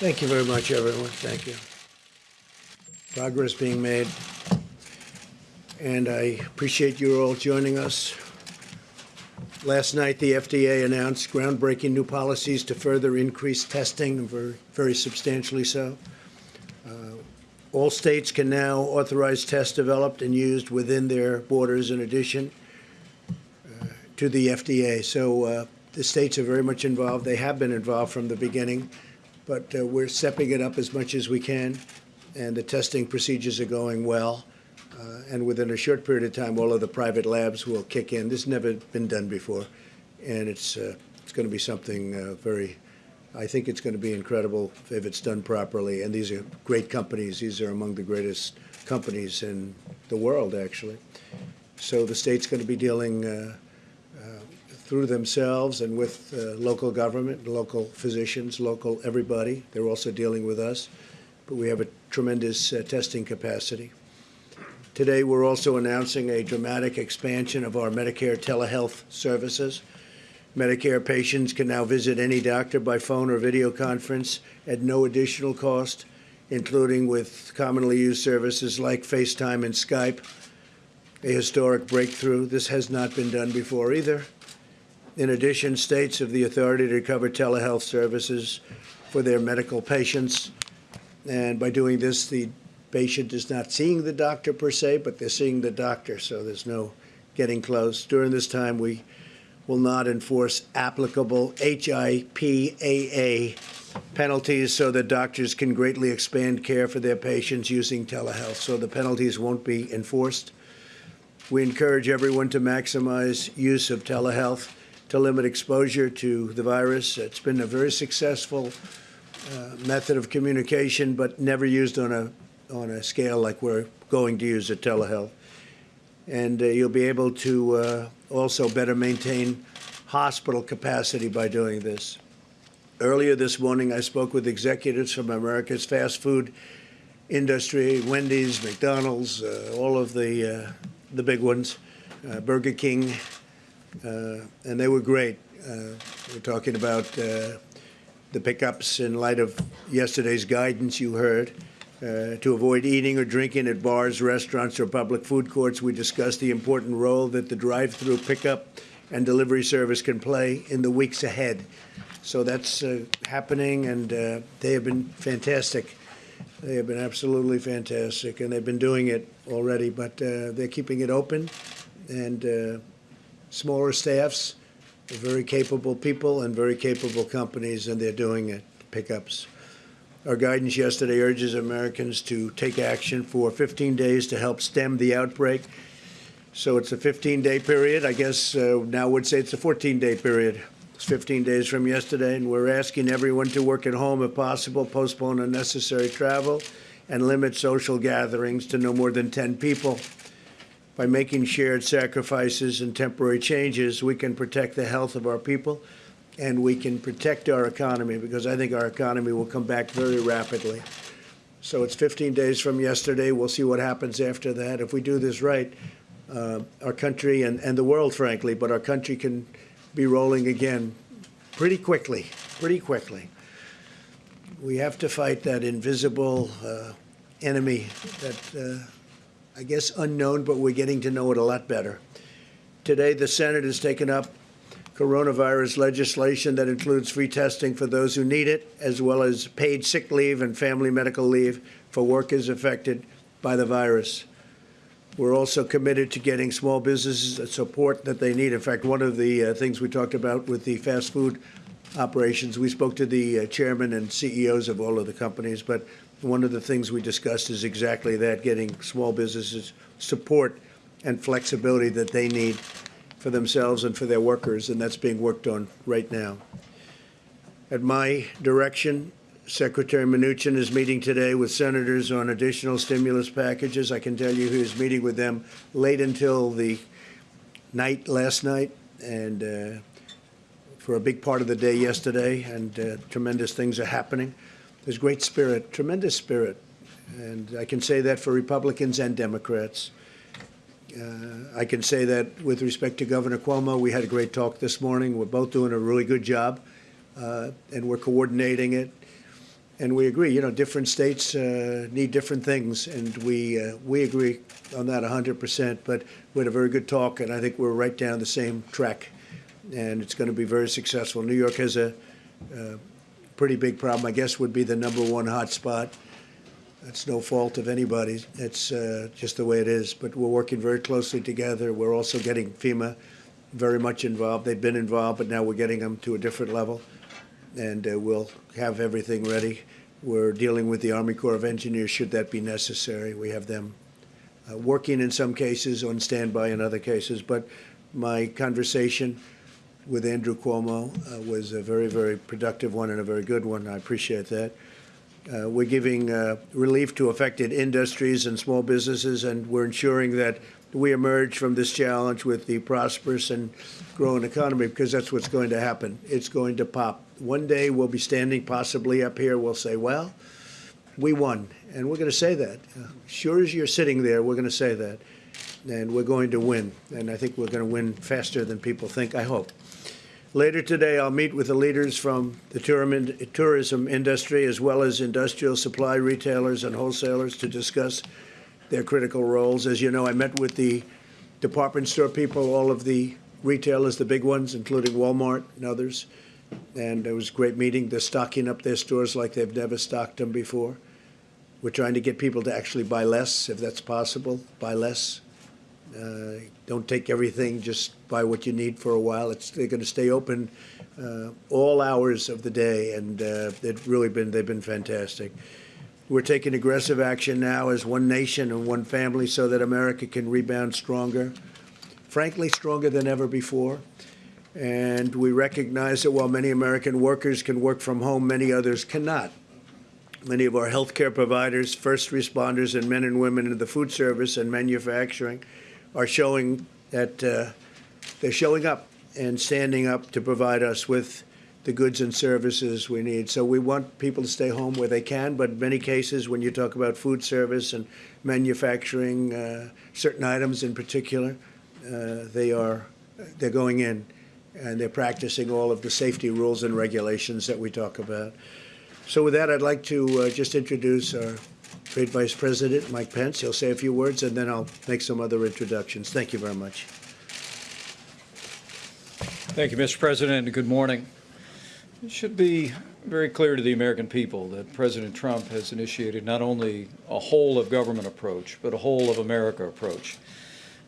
Thank you very much, everyone. Thank you. Progress being made. And I appreciate you all joining us. Last night, the FDA announced groundbreaking new policies to further increase testing, very, very substantially so. Uh, all states can now authorize tests developed and used within their borders in addition uh, to the FDA. So uh, the states are very much involved. They have been involved from the beginning but uh, we're stepping it up as much as we can, and the testing procedures are going well. Uh, and within a short period of time, all of the private labs will kick in. This has never been done before, and it's uh, it's going to be something uh, very. I think it's going to be incredible if it's done properly. And these are great companies. These are among the greatest companies in the world, actually. So the state's going to be dealing uh, through themselves and with uh, local government, local physicians, local everybody. They're also dealing with us, but we have a tremendous uh, testing capacity. Today, we're also announcing a dramatic expansion of our Medicare telehealth services. Medicare patients can now visit any doctor by phone or video conference at no additional cost, including with commonly used services like FaceTime and Skype. A historic breakthrough. This has not been done before either. In addition, states have the authority to cover telehealth services for their Medicaid patients. And by doing this, the patient is not seeing the doctor per se, but they're seeing the doctor, so there's no getting close. During this time, we will not enforce applicable HIPAA penalties so that doctors can greatly expand care for their patients using telehealth. So the penalties won't be enforced. We encourage everyone to maximize use of telehealth to limit exposure to the virus. It's been a very successful uh, method of communication, but never used on a on a scale like we're going to use at telehealth. And uh, you'll be able to uh, also better maintain hospital capacity by doing this. Earlier this morning, I spoke with executives from America's fast food industry, Wendy's, McDonald's, uh, all of the uh, the big ones, uh, Burger King, and they were great. Uh, we're talking about uh, the pickups in light of yesterday's guidance you heard. Uh, to avoid eating or drinking at bars, restaurants, or public food courts, we discussed the important role that the drive through pickup and delivery service can play in the weeks ahead. So that's uh, happening, and uh, they have been fantastic. They have been absolutely fantastic, and they've been doing it already, but they're keeping it open. And smaller staffs, very capable people and very capable companies, and they're doing it, pickups. Our guidance yesterday urges Americans to take action for 15 days to help stem the outbreak. So it's a 15-day period. I guess uh, now would say it's a 14-day period. It's 15 days from yesterday, and we're asking everyone to work at home if possible, postpone unnecessary travel, and limit social gatherings to no more than 10 people. By making shared sacrifices and temporary changes, we can protect the health of our people and we can protect our economy because I think our economy will come back very rapidly. So it's 15 days from yesterday. We'll see what happens after that. If we do this right, uh, our country and, and the world, frankly, but our country can be rolling again pretty quickly, pretty quickly. We have to fight that invisible uh, enemy that uh, I guess, unknown, but we're getting to know it a lot better. Today, the Senate has taken up coronavirus legislation that includes free testing for those who need it, as well as paid sick leave and family medical leave for workers affected by the virus. We're also committed to getting small businesses the support that they need. In fact, one of the uh, things we talked about with the fast food operations, we spoke to the uh, chairman and CEOs of all of the companies, but one of the things we discussed is exactly that, getting small businesses support and flexibility that they need for themselves and for their workers, and that's being worked on right now. At my direction, Secretary Mnuchin is meeting today with senators on additional stimulus packages. I can tell you he was meeting with them late until the night last night and uh, for a big part of the day yesterday, and uh, tremendous things are happening. There's great spirit, tremendous spirit. And I can say that for Republicans and Democrats. Uh, I can say that with respect to Governor Cuomo, we had a great talk this morning. We're both doing a really good job, uh, and we're coordinating it. and we agree. You know, different states uh, need different things, and we uh, we agree on that 100%. But we had a very good talk, and I think we're right down the same track, and it's going to be very successful. New York has a, a pretty big problem. I guess would be the number one hot spot. That's no fault of anybody's. It's uh, just the way it is. But we're working very closely together. We're also getting FEMA very much involved. They've been involved, but now we're getting them to a different level, and uh, we'll have everything ready. We're dealing with the Army Corps of Engineers should that be necessary. We have them uh, working in some cases, on standby in other cases. But my conversation with Andrew Cuomo uh, was a very, very productive one and a very good one. I appreciate that. Uh, we're giving uh, relief to affected industries and small businesses, and we're ensuring that we emerge from this challenge with the prosperous and growing economy because that's what's going to happen. It's going to pop. One day we'll be standing possibly up here, we'll say, well, we won. And we're going to say that. Uh, sure as you're sitting there, we're going to say that. And we're going to win. And I think we're going to win faster than people think, I hope. Later today, I'll meet with the leaders from the tourism industry as well as industrial supply retailers and wholesalers to discuss their critical roles. As you know, I met with the department store people, all of the retailers, the big ones, including Walmart and others. And it was a great meeting. They're stocking up their stores like they've never stocked them before. We're trying to get people to actually buy less, if that's possible, buy less. Uh, don't take everything, just buy what you need for a while. It's, they're going to stay open uh, all hours of the day, and uh, they've really been, they've been fantastic. We're taking aggressive action now as one nation and one family so that America can rebound stronger, frankly, stronger than ever before. And we recognize that while many American workers can work from home, many others cannot. Many of our healthcare providers, first responders, and men and women in the food service and manufacturing are showing that uh, they're showing up and standing up to provide us with the goods and services we need. So we want people to stay home where they can, but in many cases, when you talk about food service and manufacturing, uh, certain items in particular, uh, they are they're going in and they're practicing all of the safety rules and regulations that we talk about. So with that, I'd like to uh, just introduce our Trade Vice President, Mike Pence. He'll say a few words, and then I'll make some other introductions. Thank you very much. Thank you, Mr. President, and good morning. It should be very clear to the American people that President Trump has initiated not only a whole of government approach, but a whole of America approach.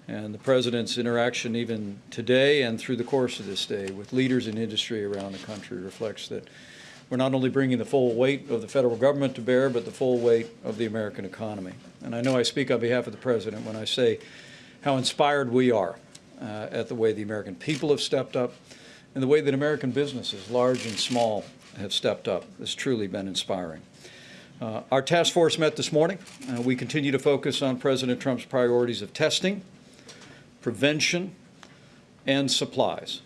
And the President's interaction even today and through the course of this day with leaders in industry around the country reflects that we're not only bringing the full weight of the federal government to bear, but the full weight of the American economy. And I know I speak on behalf of the President when I say how inspired we are uh, at the way the American people have stepped up and the way that American businesses, large and small, have stepped up has truly been inspiring. Uh, our task force met this morning. Uh, we continue to focus on President Trump's priorities of testing, prevention, and supplies.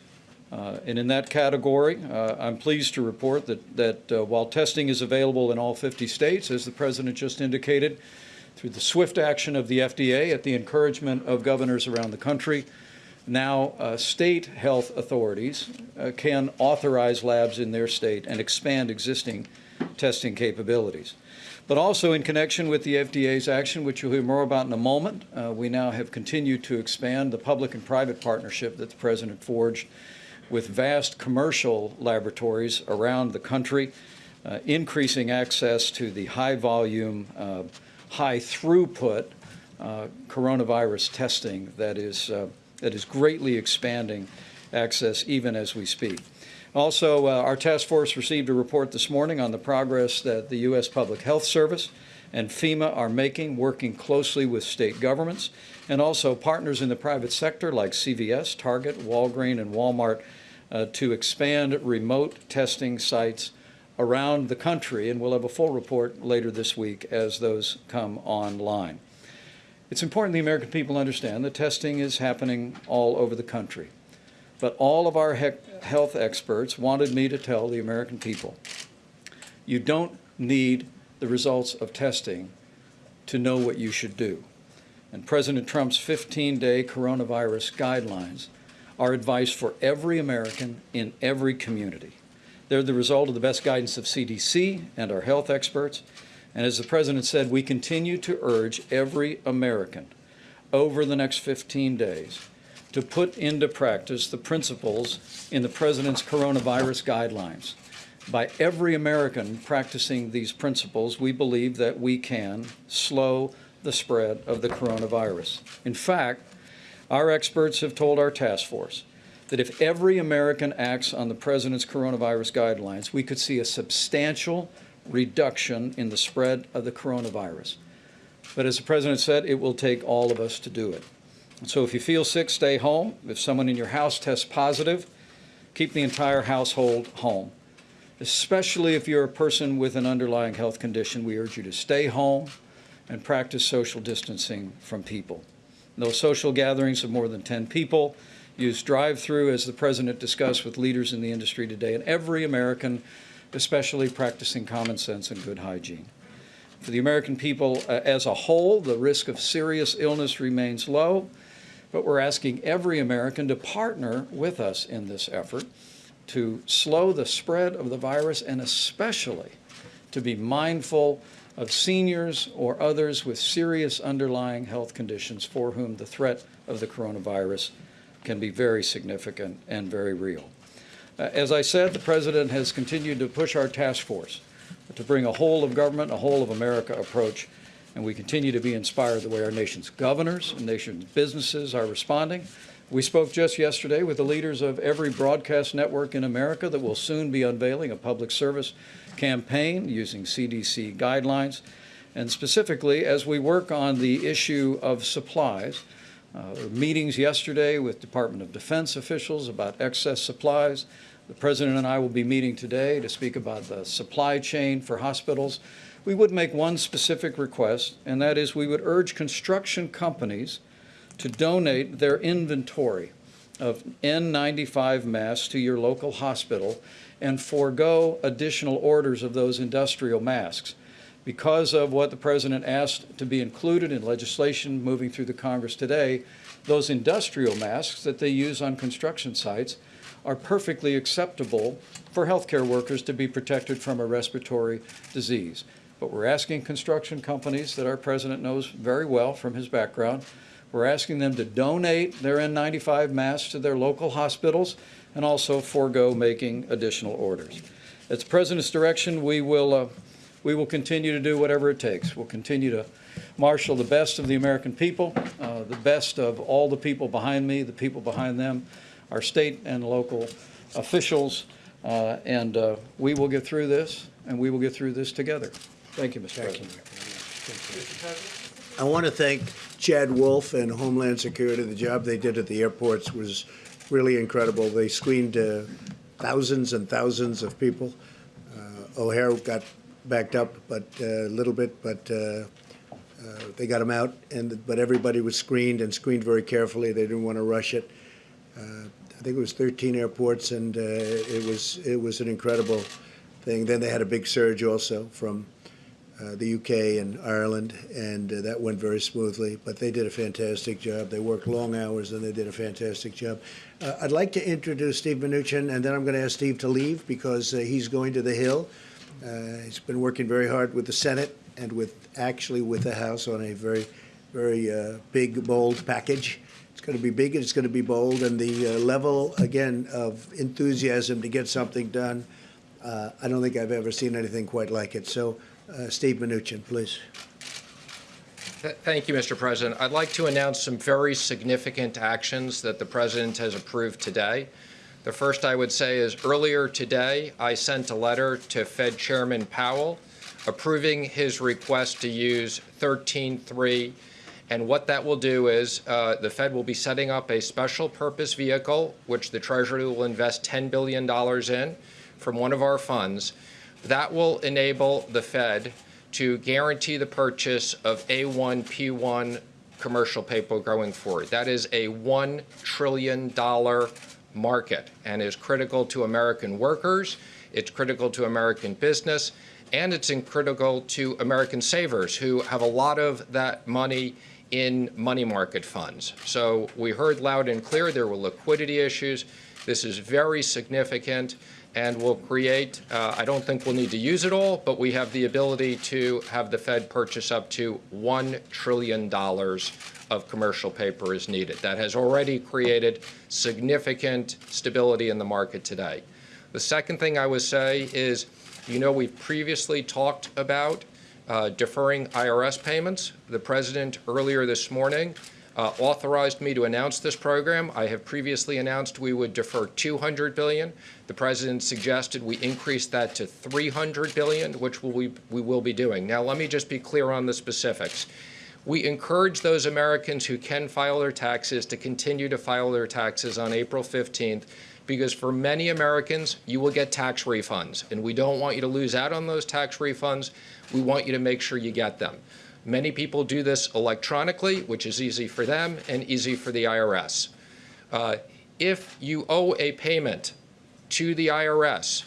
Uh, and in that category, uh, I'm pleased to report that, that uh, while testing is available in all 50 states, as the President just indicated, through the swift action of the FDA at the encouragement of governors around the country, now uh, state health authorities uh, can authorize labs in their state and expand existing testing capabilities. But also in connection with the FDA's action, which you'll hear more about in a moment, uh, we now have continued to expand the public and private partnership that the President forged with vast commercial laboratories around the country, uh, increasing access to the high volume, uh, high throughput uh, coronavirus testing that is that is greatly expanding access even as we speak. Also, uh, our task force received a report this morning on the progress that the U.S. Public Health Service and FEMA are making, working closely with state governments and also partners in the private sector like CVS, Target, Walgreens, and Walmart uh, to expand remote testing sites around the country. And we'll have a full report later this week as those come online. It's important the American people understand that testing is happening all over the country. But all of our he health experts wanted me to tell the American people, you don't need the results of testing to know what you should do. And President Trump's 15-day coronavirus guidelines are advice for every American in every community. They're the result of the best guidance of CDC and our health experts. And as the President said, we continue to urge every American over the next 15 days to put into practice the principles in the President's coronavirus guidelines. By every American practicing these principles, we believe that we can slow the spread of the coronavirus. In fact, our experts have told our task force that if every American acts on the President's coronavirus guidelines, we could see a substantial reduction in the spread of the coronavirus. But as the President said, it will take all of us to do it. So if you feel sick, stay home. If someone in your house tests positive, keep the entire household home. Especially if you're a person with an underlying health condition, we urge you to stay home and practice social distancing from people. No social gatherings of more than 10 people. Use drive-through, as the President discussed with leaders in the industry today, and every American, especially practicing common sense and good hygiene. For the American people uh, as a whole, the risk of serious illness remains low, but we're asking every American to partner with us in this effort to slow the spread of the virus and especially to be mindful of seniors or others with serious underlying health conditions for whom the threat of the coronavirus can be very significant and very real. Uh, as I said, the President has continued to push our task force to bring a whole of government, a whole of America approach, and we continue to be inspired the way our nation's governors and nation's businesses are responding. We spoke just yesterday with the leaders of every broadcast network in America that will soon be unveiling a public service campaign using CDC guidelines. And specifically, as we work on the issue of supplies, uh, meetings yesterday with Department of Defense officials about excess supplies. The President and I will be meeting today to speak about the supply chain for hospitals. We would make one specific request, and that is we would urge construction companies to donate their inventory of N95 masks to your local hospital and forego additional orders of those industrial masks. Because of what the President asked to be included in legislation moving through the Congress today, those industrial masks that they use on construction sites are perfectly acceptable for healthcare workers to be protected from a respiratory disease. But we're asking construction companies that our President knows very well from his background we're asking them to donate their N95 masks to their local hospitals and also forego making additional orders. At the President's direction, we will, uh, we will continue to do whatever it takes. We'll continue to marshal the best of the American people, uh, the best of all the people behind me, the people behind them, our state and local officials, uh, and uh, we will get through this, and we will get through this together. Thank you, Mr. President. I want to thank Chad Wolf and Homeland Security. The job they did at the airports was really incredible. They screened uh, thousands and thousands of people. Uh, O'Hare got backed up, but uh, a little bit, but uh, uh, they got him out. And but everybody was screened and screened very carefully. They didn't want to rush it. Uh, I think it was 13 airports, and it was it was an incredible thing. Then they had a big surge also from uh, the UK and Ireland, and uh, that went very smoothly. But they did a fantastic job. They worked long hours, and they did a fantastic job. Uh, I'd like to introduce Steve Mnuchin, and then I'm going to ask Steve to leave because uh, he's going to the Hill. Uh, he's been working very hard with the Senate and with actually with the House on a very, very big, bold package. Going to be big and it's going to be bold, and the level again of enthusiasm to get something done. I don't think I've ever seen anything quite like it. So. Uh, Steve Mnuchin, please. Thank you, Mr. President. I'd like to announce some very significant actions that the President has approved today. The first I would say is earlier today, I sent a letter to Fed Chairman Powell approving his request to use 13.3. And what that will do is uh, the Fed will be setting up a special purpose vehicle, which the Treasury will invest $10 billion in from one of our funds that will enable the Fed to guarantee the purchase of A1, P1 commercial paper going forward. That is a $1 trillion market and is critical to American workers, it's critical to American business, and it's critical to American savers who have a lot of that money in money market funds. So we heard loud and clear there were liquidity issues. This is very significant and will create, uh, I don't think we'll need to use it all, but we have the ability to have the Fed purchase up to $1 trillion of commercial paper as needed. That has already created significant stability in the market today. The second thing I would say is, you know, we've previously talked about uh, deferring IRS payments. The president earlier this morning uh, authorized me to announce this program. I have previously announced we would defer 200 billion. The president suggested we increase that to 300 billion, which we, we will be doing. Now, let me just be clear on the specifics. We encourage those Americans who can file their taxes to continue to file their taxes on April 15th because for many Americans, you will get tax refunds, and we don't want you to lose out on those tax refunds. We want you to make sure you get them. Many people do this electronically, which is easy for them and easy for the IRS. Uh, if you owe a payment to the IRS,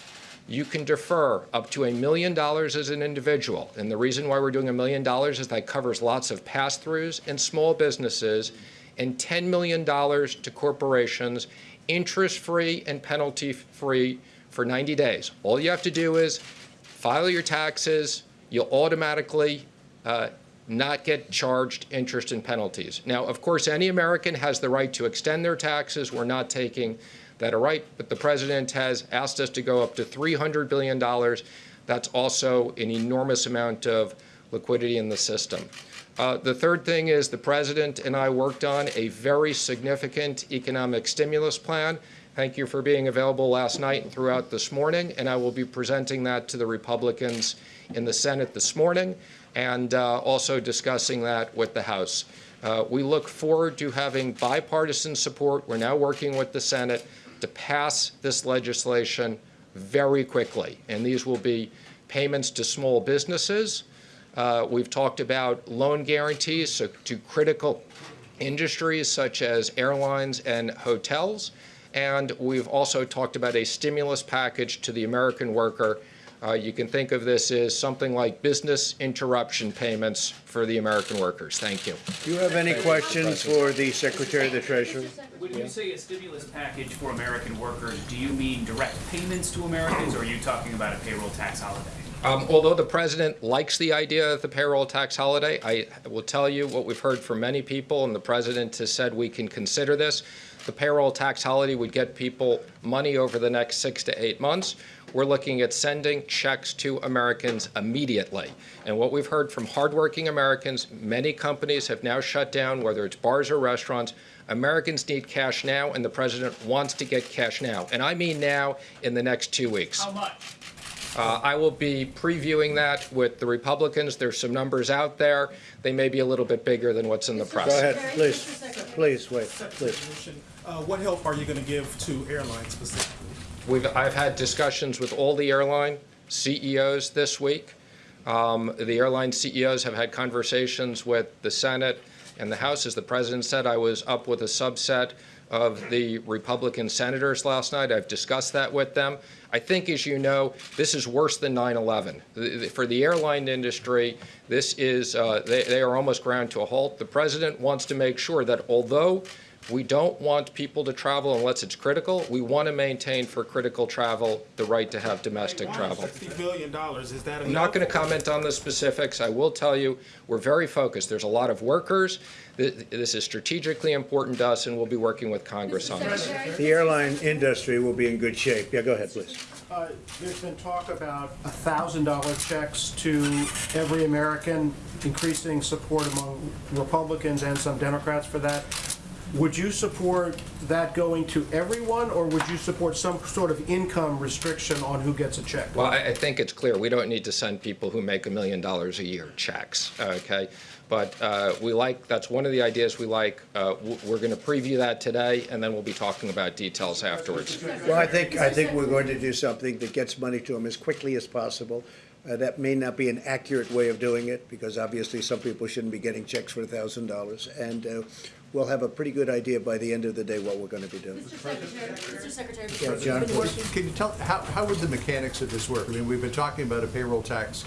you can defer up to a million dollars as an individual. And the reason why we're doing a million dollars is that covers lots of pass-throughs and small businesses and $10 million to corporations, interest-free and penalty-free for 90 days. All you have to do is file your taxes, you'll automatically uh, not get charged interest and penalties. Now, of course, any American has the right to extend their taxes. We're not taking that right, but the president has asked us to go up to $300 billion. That's also an enormous amount of liquidity in the system. Uh, the third thing is the president and I worked on a very significant economic stimulus plan. Thank you for being available last night and throughout this morning, and I will be presenting that to the Republicans in the Senate this morning and uh, also discussing that with the House. Uh, we look forward to having bipartisan support. We're now working with the Senate to pass this legislation very quickly, and these will be payments to small businesses. Uh, we've talked about loan guarantees so to critical industries such as airlines and hotels. And we've also talked about a stimulus package to the American worker uh, you can think of this as something like business interruption payments for the American workers. Thank you. Do you have any questions for the Secretary of the Treasury? When you say a stimulus package for American workers, do you mean direct payments to Americans, or are you talking about a payroll tax holiday? Um, although the president likes the idea of the payroll tax holiday, I will tell you what we've heard from many people, and the president has said we can consider this. The payroll tax holiday would get people money over the next six to eight months. We're looking at sending checks to Americans immediately. And what we've heard from hardworking Americans, many companies have now shut down, whether it's bars or restaurants. Americans need cash now, and the president wants to get cash now. And I mean now in the next two weeks. How much? Uh, I will be previewing that with the Republicans. There's some numbers out there. They may be a little bit bigger than what's in the press. Go ahead, please. Please, wait, please. Uh, What help are you going to give to airlines specifically? We've, I've had discussions with all the airline CEOs this week. Um, the airline CEOs have had conversations with the Senate and the House. As the president said, I was up with a subset of the Republican senators last night. I've discussed that with them. I think, as you know, this is worse than 9/11. For the airline industry, this is, uh, they, they are almost ground to a halt. The president wants to make sure that although we don't want people to travel unless it's critical. We want to maintain for critical travel the right to have domestic travel. $60 billion, is that enough? I'm not going to comment on the specifics. I will tell you, we're very focused. There's a lot of workers. This is strategically important to us, and we'll be working with Congress on this. The airline industry will be in good shape. Yeah, go ahead, please. Uh, There's been talk about $1,000 checks to every American, increasing support among Republicans and some Democrats for that. Would you support that going to everyone, or would you support some sort of income restriction on who gets a check? Well, I, I think it's clear, we don't need to send people who make a million dollars a year checks, okay? But uh, we like, that's one of the ideas we like. Uh, We're going to preview that today, and then we'll be talking about details afterwards. Well, I think, I think we're going to do something that gets money to them as quickly as possible. Uh, That may not be an accurate way of doing it, because obviously some people shouldn't be getting checks for a thousand dollars. And uh, we'll have a pretty good idea by the end of the day what we're going to be doing. Mr. Secretary, Mr. Secretary, Yeah, because John, you've been please. working. Can you tell, how, how would the mechanics of this work? I mean, we've been talking about a payroll tax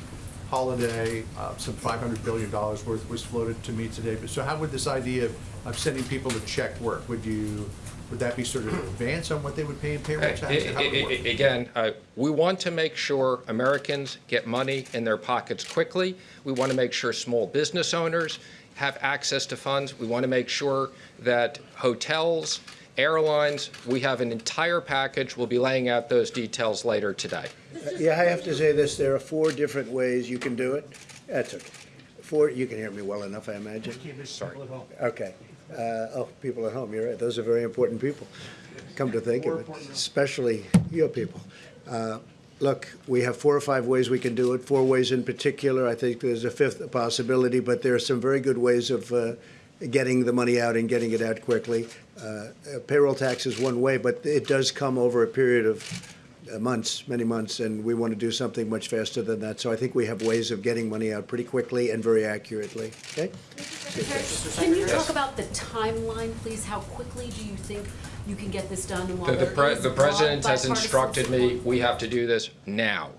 holiday, uh, some five hundred billion dollars worth was floated to me today. But So how would this idea of, of sending people a check work? Would you Would that be sort of an advance on what they would pay in payroll tax? or how would it I- work? I- Again, uh, we want to make sure Americans get money in their pockets quickly. We want to make sure small business owners have access to funds. We want to make sure that hotels, airlines, we have an entire package. We'll be laying out those details later today. Yeah, I have to say this, there are four different ways you can do it. That's okay. Four, you can hear me well enough, I imagine. Sorry. Okay. Uh, Oh, people at home, you're right, those are very important people, come to think of it, especially your people. Uh, Look, we have four or five ways we can do it, four ways in particular. I think there's a fifth possibility, but there are some very good ways of uh, getting the money out and getting it out quickly. Uh, uh, Payroll tax is one way, but it does come over a period of uh, months, many months, and we want to do something much faster than that. So I think we have ways of getting money out pretty quickly and very accurately, okay? Can you talk about the timeline, please? How quickly do you think you can get this done and while The- The there pre- is the broad president has bipartisan instructed me, support we have to do this now.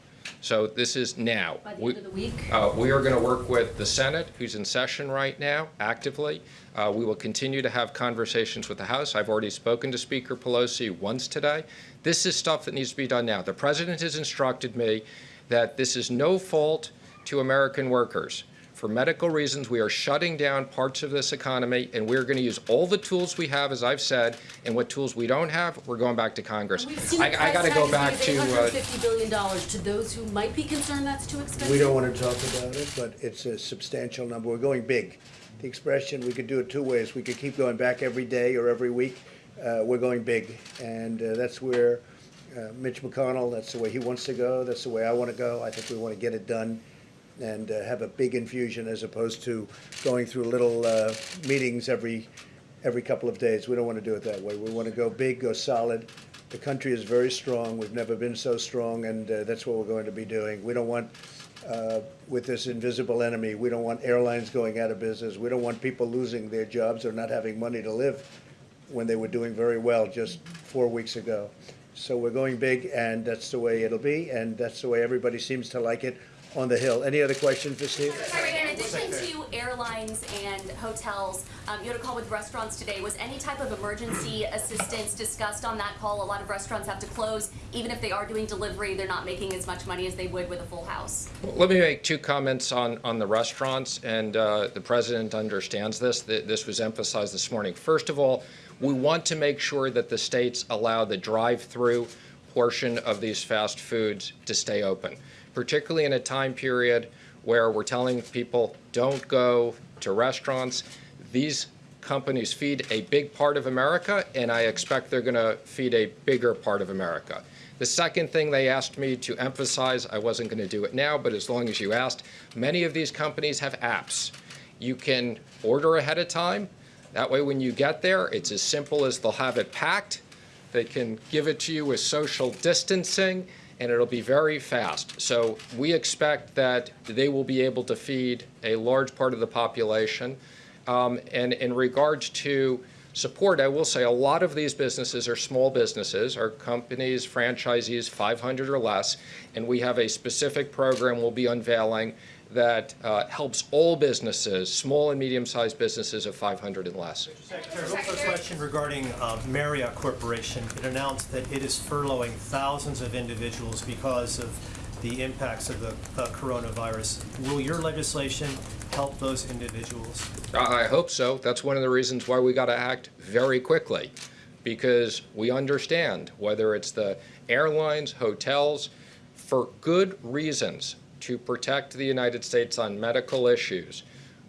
So this is now. By the We- end of the week? Uh, We are going to work with the Senate, who's in session right now, actively. Uh, We will continue to have conversations with the House. I've already spoken to Speaker Pelosi once today. This is stuff that needs to be done now. The President has instructed me that this is no fault to American workers. For medical reasons, we are shutting down parts of this economy, and we're going to use all the tools we have, as I've said, and what tools we don't have, we're going back to Congress. I I got to price go tag back is to, uh, $850 billion. To those who might be concerned that's too expensive? We don't want to talk about it, but it's a substantial number. We're going big. The expression, we could do it two ways. We could keep going back every day or every week. Uh, We're going big, and uh, that's where uh, Mitch McConnell, that's the way he wants to go. That's the way I want to go. I think we want to get it done and uh, have a big infusion as opposed to going through little uh, meetings every, every couple of days. We don't want to do it that way. We want to go big, go solid. The country is very strong. We've never been so strong, and uh, that's what we're going to be doing. We don't want, uh, with this invisible enemy, we don't want airlines going out of business. We don't want people losing their jobs or not having money to live when they were doing very well just four weeks ago. So we're going big, and that's the way it'll be, and that's the way everybody seems to like it on the Hill. Any other questions for Steve? Sorry, in addition to airlines and hotels, um, you had a call with restaurants today. Was any type of emergency assistance discussed on that call? A lot of restaurants have to close. Even if they are doing delivery, they're not making as much money as they would with a full house. Let me make two comments on, on the restaurants, and uh, the president understands this. This was emphasized this morning. First of all, we want to make sure that the states allow the drive-through portion of these fast foods to stay open, particularly in a time period where we're telling people, don't go to restaurants. These companies feed a big part of America, and I expect they're going to feed a bigger part of America. The second thing they asked me to emphasize, I wasn't going to do it now, but as long as you asked, many of these companies have apps. You can order ahead of time. That way, when you get there, it's as simple as they'll have it packed. They can give it to you with social distancing, and it'll be very fast. So we expect that they will be able to feed a large part of the population. Um, and in regards to support, I will say a lot of these businesses are small businesses, are companies, franchisees, 500 or less, and we have a specific program we'll be unveiling that uh, helps all businesses, small and medium-sized businesses of 500 and less. Secretary, real quick question regarding uh, Marriott Corporation. It announced that it is furloughing thousands of individuals because of the impacts of the uh, coronavirus. Will your legislation help those individuals? I I hope so. That's one of the reasons why we got to act very quickly, because we understand whether it's the airlines, hotels, for good reasons to protect the United States on medical issues.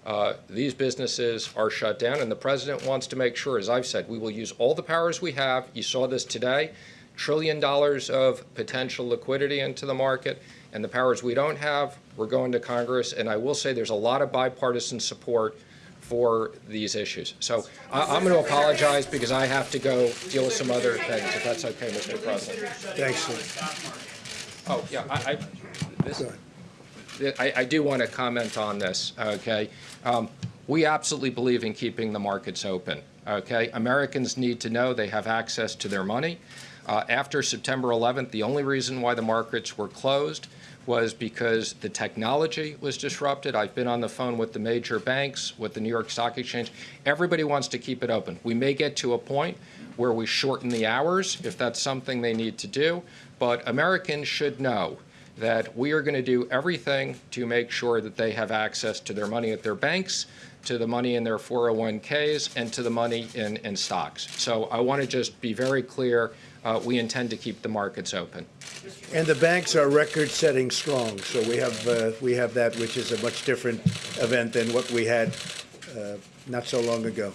Uh, these businesses are shut down, and the president wants to make sure, as I've said, we will use all the powers we have. You saw this today trillion dollars of potential liquidity into the market, and the powers we don't have, we're going to Congress. And I will say there's a lot of bipartisan support for these issues. So I, I'm going to apologize because I have to go deal with some other things, if that's okay, Mr. President. Thanks, Steve. Oh, yeah, I, I, this. I, I do want to comment on this, okay? Um, We absolutely believe in keeping the markets open, okay? Americans need to know they have access to their money. Uh, After September 11th, the only reason why the markets were closed was because the technology was disrupted. I've been on the phone with the major banks, with the New York Stock Exchange. Everybody wants to keep it open. We may get to a point where we shorten the hours if that's something they need to do, but Americans should know that we are going to do everything to make sure that they have access to their money at their banks, to the money in their 401ks, and to the money in, in stocks. So I want to just be very clear, uh, we intend to keep the markets open. And the banks are record-setting strong, so we have, uh, we have that, which is a much different event than what we had uh, not so long ago.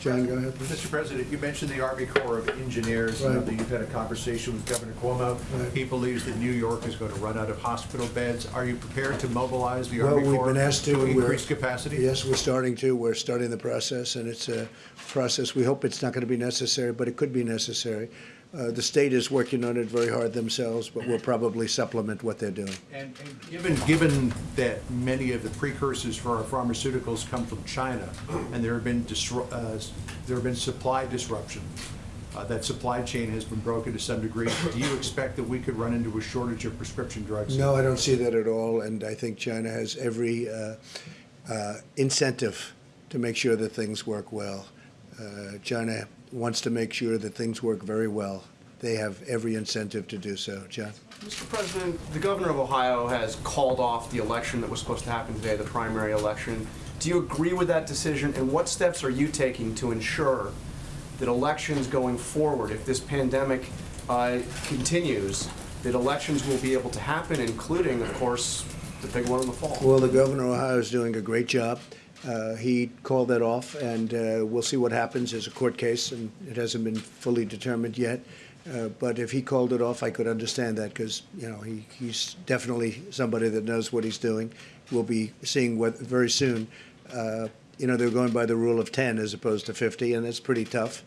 John, go ahead. please. Mr. President, you mentioned the Army Corps of Engineers. Right. You've had a conversation with Governor Cuomo. Right. He believes that New York is going to run out of hospital beds. Are you prepared to mobilize the Well, Army we've Corps been asked to. We're- increase capacity? Yes, we're starting to. We're starting the process, and it's a process. We hope it's not going to be necessary, but it could be necessary. Uh, The state is working on it very hard themselves, but we'll probably supplement what they're doing. And and given, given that many of the precursors for our pharmaceuticals come from China, and there have been, uh, there have been supply disruptions, uh, that supply chain has been broken to some degree, do you expect that we could run into a shortage of prescription drugs? No, I don't see that at all, and I think China has every uh, uh, incentive to make sure that things work well. Uh, China wants to make sure that things work very well. They have every incentive to do so. John? Mr. President, the governor of Ohio has called off the election that was supposed to happen today, the primary election. Do you agree with that decision, and what steps are you taking to ensure that elections going forward, if this pandemic uh, continues, that elections will be able to happen, including, of course, the big one in the fall? Well, the governor of Ohio is doing a great job. Uh, He called that off, and uh, we'll see what happens. There's a court case, and it hasn't been fully determined yet. Uh, But if he called it off, I could understand that, because, you know, he, he's definitely somebody that knows what he's doing. We'll be seeing what, very soon. Uh, You know, they're going by the rule of 10 as opposed to 50, and that's pretty tough.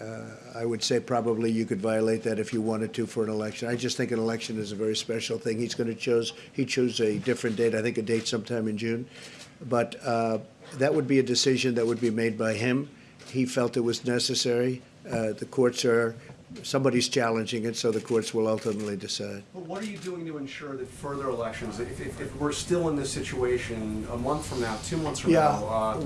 Uh, I would say probably you could violate that if you wanted to for an election. I just think an election is a very special thing. He's going to choose, he chose a different date, I think a date sometime in June. But uh, that would be a decision that would be made by him. He felt it was necessary. Uh, The courts are, somebody's challenging it, so the courts will ultimately decide. Well, what are you doing to ensure that further elections, if, if, if we're still in this situation a month from now, two months from Yeah. now, uh,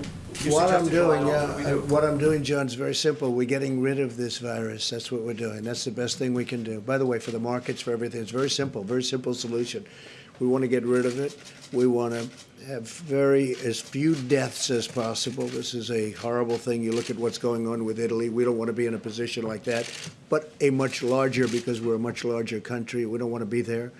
What I'm doing, what yeah, do I- what I'm doing, John, is very simple. We're getting rid of this virus. That's what we're doing. That's the best thing we can do. By the way, for the markets, for everything, it's very simple, very simple solution. We want to get rid of it. We want to have very, as few deaths as possible. This is a horrible thing. You look at what's going on with Italy. We don't want to be in a position like that, but a much larger, because we're a much larger country. We don't want to be there.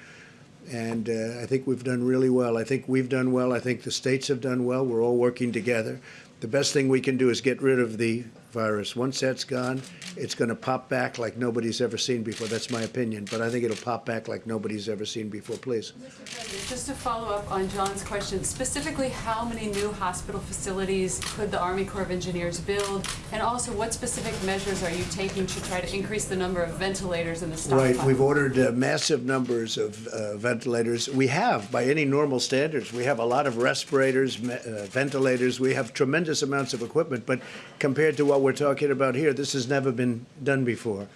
And uh, I think we've done really well. I think we've done well. I think the states have done well. We're all working together. The best thing we can do is get rid of the virus. Once that's gone, it's going to pop back like nobody's ever seen before. That's my opinion. But I think it'll pop back like nobody's ever seen before. Please. Mr. President, just to follow up on John's question, specifically, how many new hospital facilities could the Army Corps of Engineers build? And also, what specific measures are you taking to try to increase the number of ventilators in the stockpile? Right, we've ordered uh, massive numbers of uh, ventilators. We have, by any normal standards, we have a lot of respirators, uh, ventilators. We have tremendous amounts of equipment, but compared to what we're talking about here, this has never been done before.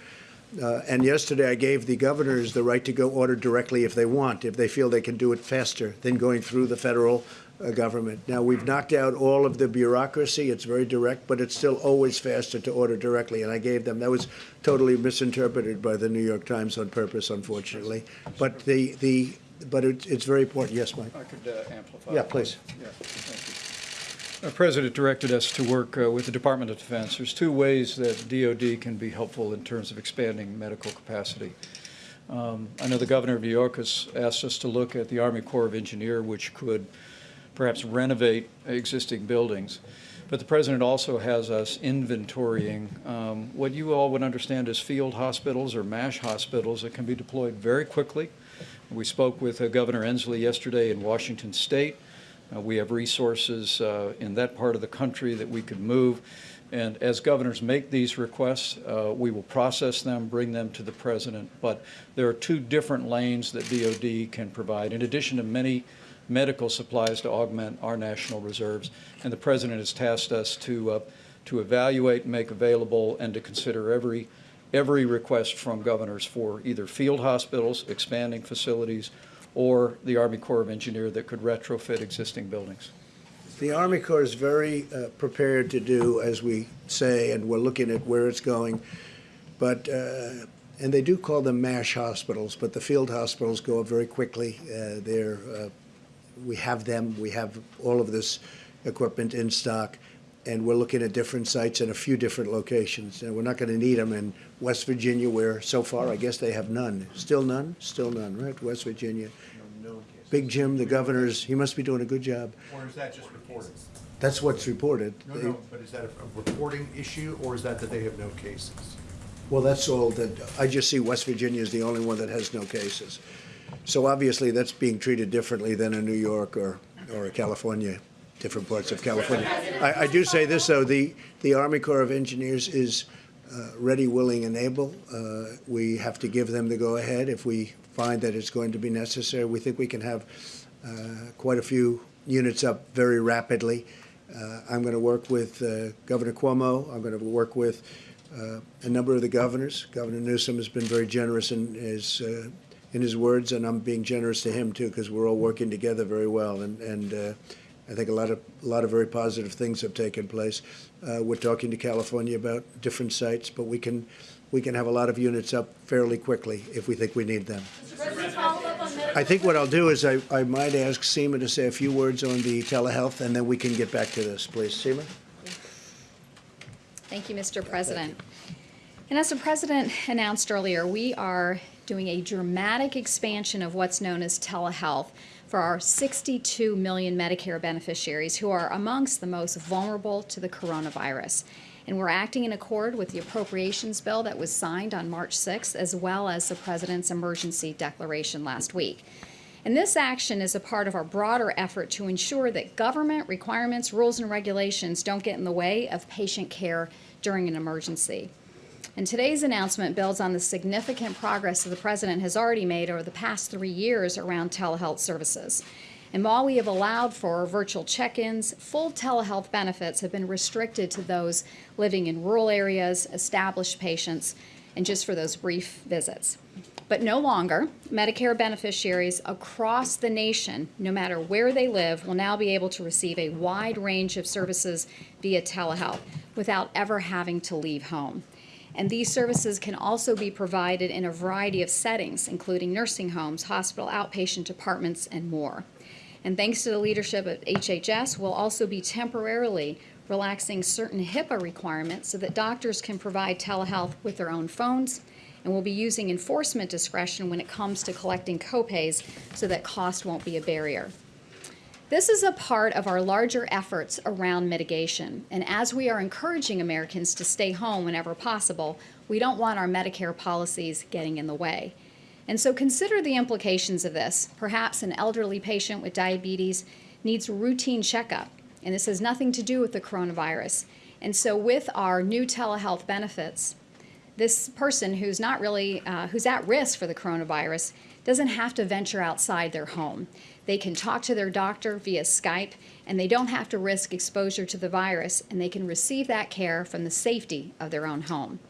Uh, And yesterday, I gave the governors the right to go order directly if they want, if they feel they can do it faster than going through the federal uh, government. Now, we've knocked out all of the bureaucracy. It's very direct, but it's still always faster to order directly. And I gave them, that was totally misinterpreted by the New York Times on purpose, unfortunately. But the, the, but it- it's very important. Yes, Mike? I could uh, amplify. Yeah, please. Yeah. Our president directed us to work uh, with the Department of Defense. There's two ways that DOD can be helpful in terms of expanding medical capacity. Um, I know the governor of New York has asked us to look at the Army Corps of Engineer, which could perhaps renovate existing buildings. But the president also has us inventorying um, what you all would understand as field hospitals or MASH hospitals that can be deployed very quickly. We spoke with uh, Governor Inslee yesterday in Washington State. Uh, We have resources uh, in that part of the country that we could move. And as governors make these requests, uh, we will process them, bring them to the president. But there are two different lanes that DOD can provide, in addition to many medical supplies to augment our national reserves. And the president has tasked us to, uh, to evaluate, make available, and to consider every every request from governors for either field hospitals, expanding facilities, or the Army Corps of Engineer that could retrofit existing buildings. The Army Corps is very uh, prepared to do as we say, and we're looking at where it's going. But, uh, and they do call them MASH hospitals, but the field hospitals go up very quickly. Uh, They're, uh, we have them, we have all of this equipment in stock, and we're looking at different sites in a few different locations. And we're not going to need them in West Virginia, where so far, I guess they have none. Still none? Still none, right? West Virginia. Big Jim, the governor's, he must be doing a good job. Or is that just reported? That's what's reported. No, no, but is that a a reporting issue, or is that that they have no cases? Well, that's all that, I just see West Virginia is the only one that has no cases. So obviously, that's being treated differently than in New York or, or California, different parts of California. I, I do say this, though, the, the Army Corps of Engineers is uh, ready, willing, and able. Uh, We have to give them the go-ahead if we find that it's going to be necessary. We think we can have uh, quite a few units up very rapidly. Uh, I'm going to work with uh, Governor Cuomo. I'm going to work with uh, a number of the governors. Governor Newsom has been very generous in his, in his words, and I'm being generous to him too, because we're all working together very well. And, and I think a lot of, a lot of very positive things have taken place. Uh, we're talking to California about different sites, but we can, we can have a lot of units up fairly quickly if we think we need them. I think what I'll do is I, I might ask Seema to say a few words on the telehealth, and then we can get back to this, please. Seema? Thank you, Mr. President. And as the President announced earlier, we are doing a dramatic expansion of what's known as telehealth for our 62 million Medicare beneficiaries who are amongst the most vulnerable to the coronavirus. And we're acting in accord with the appropriations bill that was signed on March 6th, as well as the President's emergency declaration last week. And this action is a part of our broader effort to ensure that government requirements, rules, and regulations don't get in the way of patient care during an emergency. And today's announcement builds on the significant progress that the President has already made over the past three years around telehealth services. And while we have allowed for virtual check-ins, full telehealth benefits have been restricted to those living in rural areas, established patients, and just for those brief visits. But no longer, Medicare beneficiaries across the nation, no matter where they live, will now be able to receive a wide range of services via telehealth without ever having to leave home. And these services can also be provided in a variety of settings, including nursing homes, hospital outpatient departments, and more. And thanks to the leadership of HHS, we'll also be temporarily relaxing certain HIPAA requirements so that doctors can provide telehealth with their own phones, and we'll be using enforcement discretion when it comes to collecting copays so that cost won't be a barrier. This is a part of our larger efforts around mitigation, and as we are encouraging Americans to stay home whenever possible, we don't want our Medicare policies getting in the way. And so consider the implications of this. Perhaps an elderly patient with diabetes needs routine checkup, and this has nothing to do with the coronavirus. And so with our new telehealth benefits, this person who's not really, uh, who's at risk for the coronavirus doesn't have to venture outside their home. They can talk to their doctor via Skype, and they don't have to risk exposure to the virus, and they can receive that care from the safety of their own home.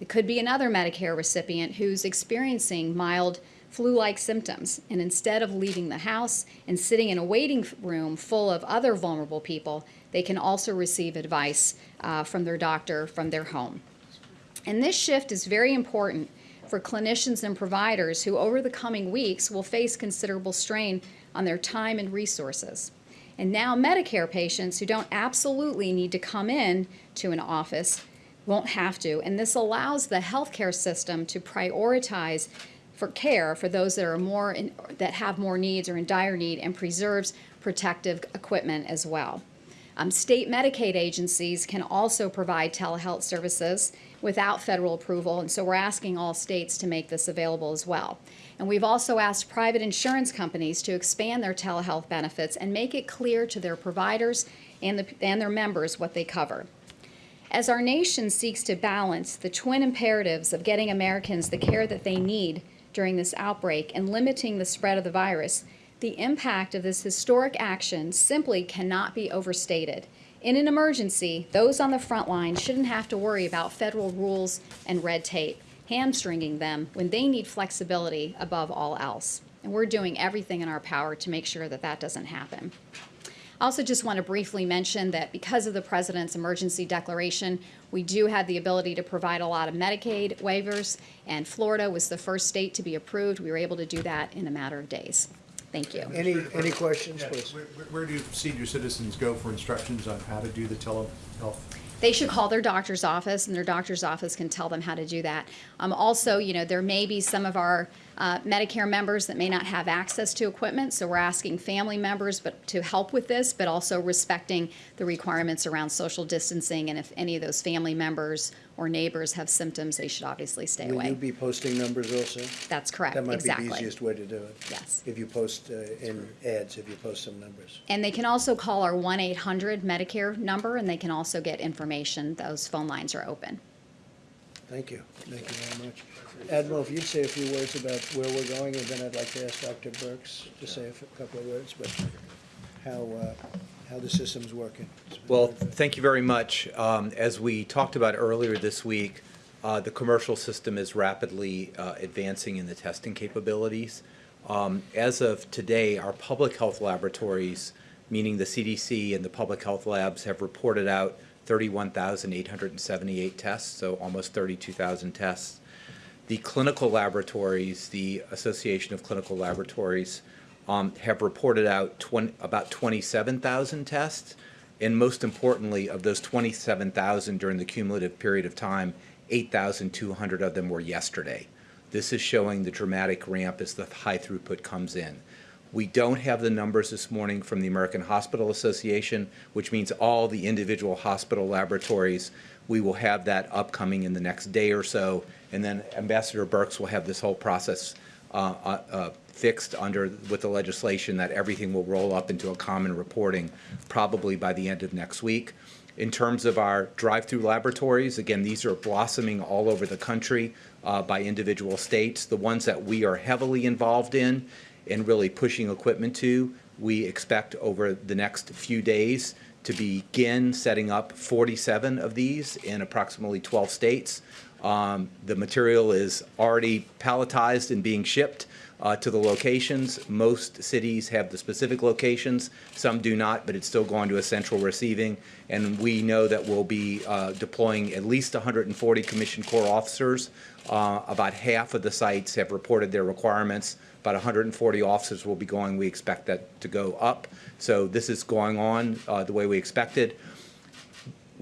It could be another Medicare recipient who's experiencing mild flu-like symptoms, and instead of leaving the house and sitting in a waiting room full of other vulnerable people, they can also receive advice uh, from their doctor from their home. And this shift is very important for clinicians and providers who over the coming weeks will face considerable strain on their time and resources. And now Medicare patients who don't absolutely need to come in to an office won't have to, and this allows the healthcare system to prioritize for care for those that are more in, that have more needs or in dire need and preserves protective equipment as well. Um, state Medicaid agencies can also provide telehealth services without federal approval, and so we're asking all states to make this available as well. And we've also asked private insurance companies to expand their telehealth benefits and make it clear to their providers and, the, and their members what they cover. As our nation seeks to balance the twin imperatives of getting Americans the care that they need during this outbreak and limiting the spread of the virus, the impact of this historic action simply cannot be overstated. In an emergency, those on the front line shouldn't have to worry about federal rules and red tape. Hamstringing them when they need flexibility above all else. And we're doing everything in our power to make sure that that doesn't happen. I also just want to briefly mention that because of the President's emergency declaration, we do have the ability to provide a lot of Medicaid waivers, and Florida was the first state to be approved. We were able to do that in a matter of days. Thank you. Any, any questions, Yeah, please? Where, where- where do senior citizens go for instructions on how to do the telehealth? They should call their doctor's office, and their doctor's office can tell them how to do that. Um, also, you know, there may be some of our uh, Medicare members that may not have access to equipment, so we're asking family members but to help with this, but also respecting the requirements around social distancing. And if any of those family members or neighbors have symptoms, they should obviously stay Will you away. be posting numbers also? That's correct, That might be the exactly. easiest way to do it. Yes. If you post uh, in ads, if you post some numbers. And they can also call our 1-800 Medicare number, and they can also get information. Those phone lines are open. Thank you. Thank you very much. Admiral, if you'd say a few words about where we're going, and then I'd like to ask Dr. Birx to say a couple of words, but how, uh, how the system's working. Well, thank you very much. Um, As we talked about earlier this week, uh, the commercial system is rapidly uh, advancing in the testing capabilities. Um, As of today, our public health laboratories, meaning the CDC and the public health labs, have reported out 31,878 tests, so almost 32,000 tests. The clinical laboratories, the Association of Clinical Laboratories, um, have reported out 20, about 27,000 tests. And most importantly, of those 27,000 during the cumulative period of time, 8,200 of them were yesterday. This is showing the dramatic ramp as the high throughput comes in. We don't have the numbers this morning from the American Hospital Association, which means all the individual hospital laboratories. We will have that upcoming in the next day or so, and then Ambassador Birx will have this whole process uh, uh, uh, fixed under, with the legislation that everything will roll up into a common reporting probably by the end of next week. In terms of our drive-through laboratories, again, these are blossoming all over the country uh, by individual states. The ones that we are heavily involved in and really pushing equipment to, we expect over the next few days to begin setting up 47 of these in approximately 12 states. Um, The material is already palletized and being shipped uh, to the locations. Most cities have the specific locations, some do not, but it's still going to a central receiving. And we know that we'll be uh, deploying at least 140 Commissioned Corps officers. Uh, About half of the sites have reported their requirements. About 140 officers will be going. We expect that to go up. So this is going on uh, the way we expected.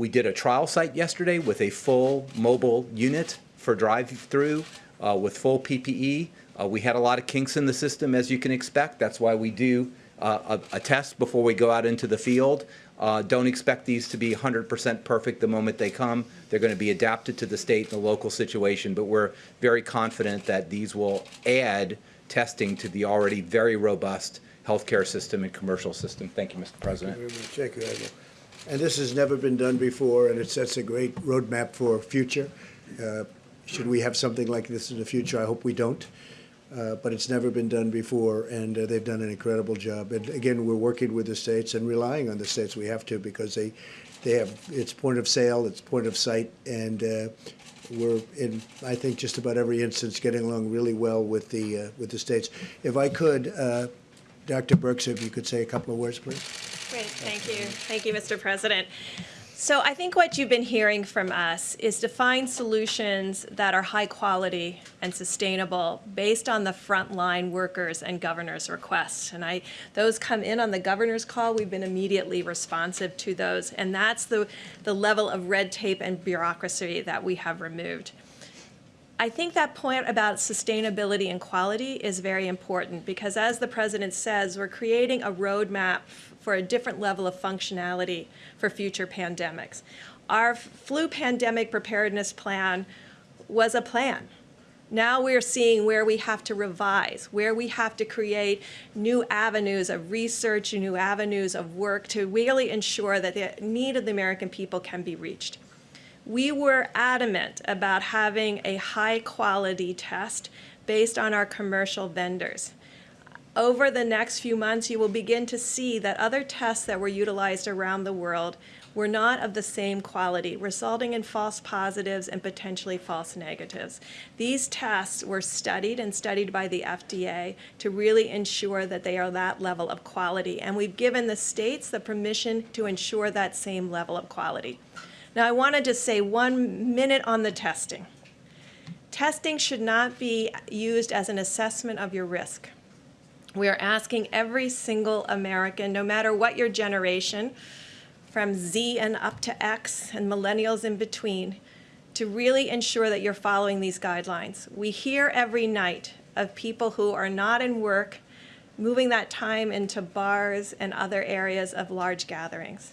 We did a trial site yesterday with a full mobile unit for drive-through uh, with full PPE. Uh, We had a lot of kinks in the system, as you can expect. That's why we do uh, a a test before we go out into the field. Uh, Don't expect these to be 100% perfect the moment they come. They're going to be adapted to the state and the local situation, but we're very confident that these will add testing to the already very robust healthcare system and commercial system. Thank you, Mr. President. Very much. Thank you. And this has never been done before, and it sets a great roadmap for future. Uh, Should we have something like this in the future? I hope we don't. Uh, But it's never been done before, and uh, they've done an incredible job. And again, we're working with the states and relying on the states. We have to because they, they have, it's point of sale, it's point of sight, and uh, we're in, I think, just about every instance, getting along really well with the, uh, with the states. If I could, uh, Dr. Brooks, if you could say a couple of words, please. Great, thank you. Thank you, Mr. President. So I think what you've been hearing from us is to find solutions that are high quality and sustainable based on the frontline workers and governors' requests. And I, those come in on the governor's call. We've been immediately responsive to those. And that's the, the level of red tape and bureaucracy that we have removed. I think that point about sustainability and quality is very important because as the president says, we're creating a roadmap for a different level of functionality for future pandemics. Our flu pandemic preparedness plan was a plan. Now we're seeing where we have to revise, where we have to create new avenues of research, new avenues of work to really ensure that the need of the American people can be reached. We were adamant about having a high quality test based on our commercial vendors. Over the next few months, you will begin to see that other tests that were utilized around the world were not of the same quality, resulting in false positives and potentially false negatives. These tests were studied and studied by the FDA to really ensure that they are that level of quality, and we've given the states the permission to ensure that same level of quality. Now, I want to say one minute on the testing. Testing should not be used as an assessment of your risk. We are asking every single American, no matter what your generation, from Z and up to X and millennials in between, to really ensure that you're following these guidelines. We hear every night of people who are not in work, moving that time into bars and other areas of large gatherings.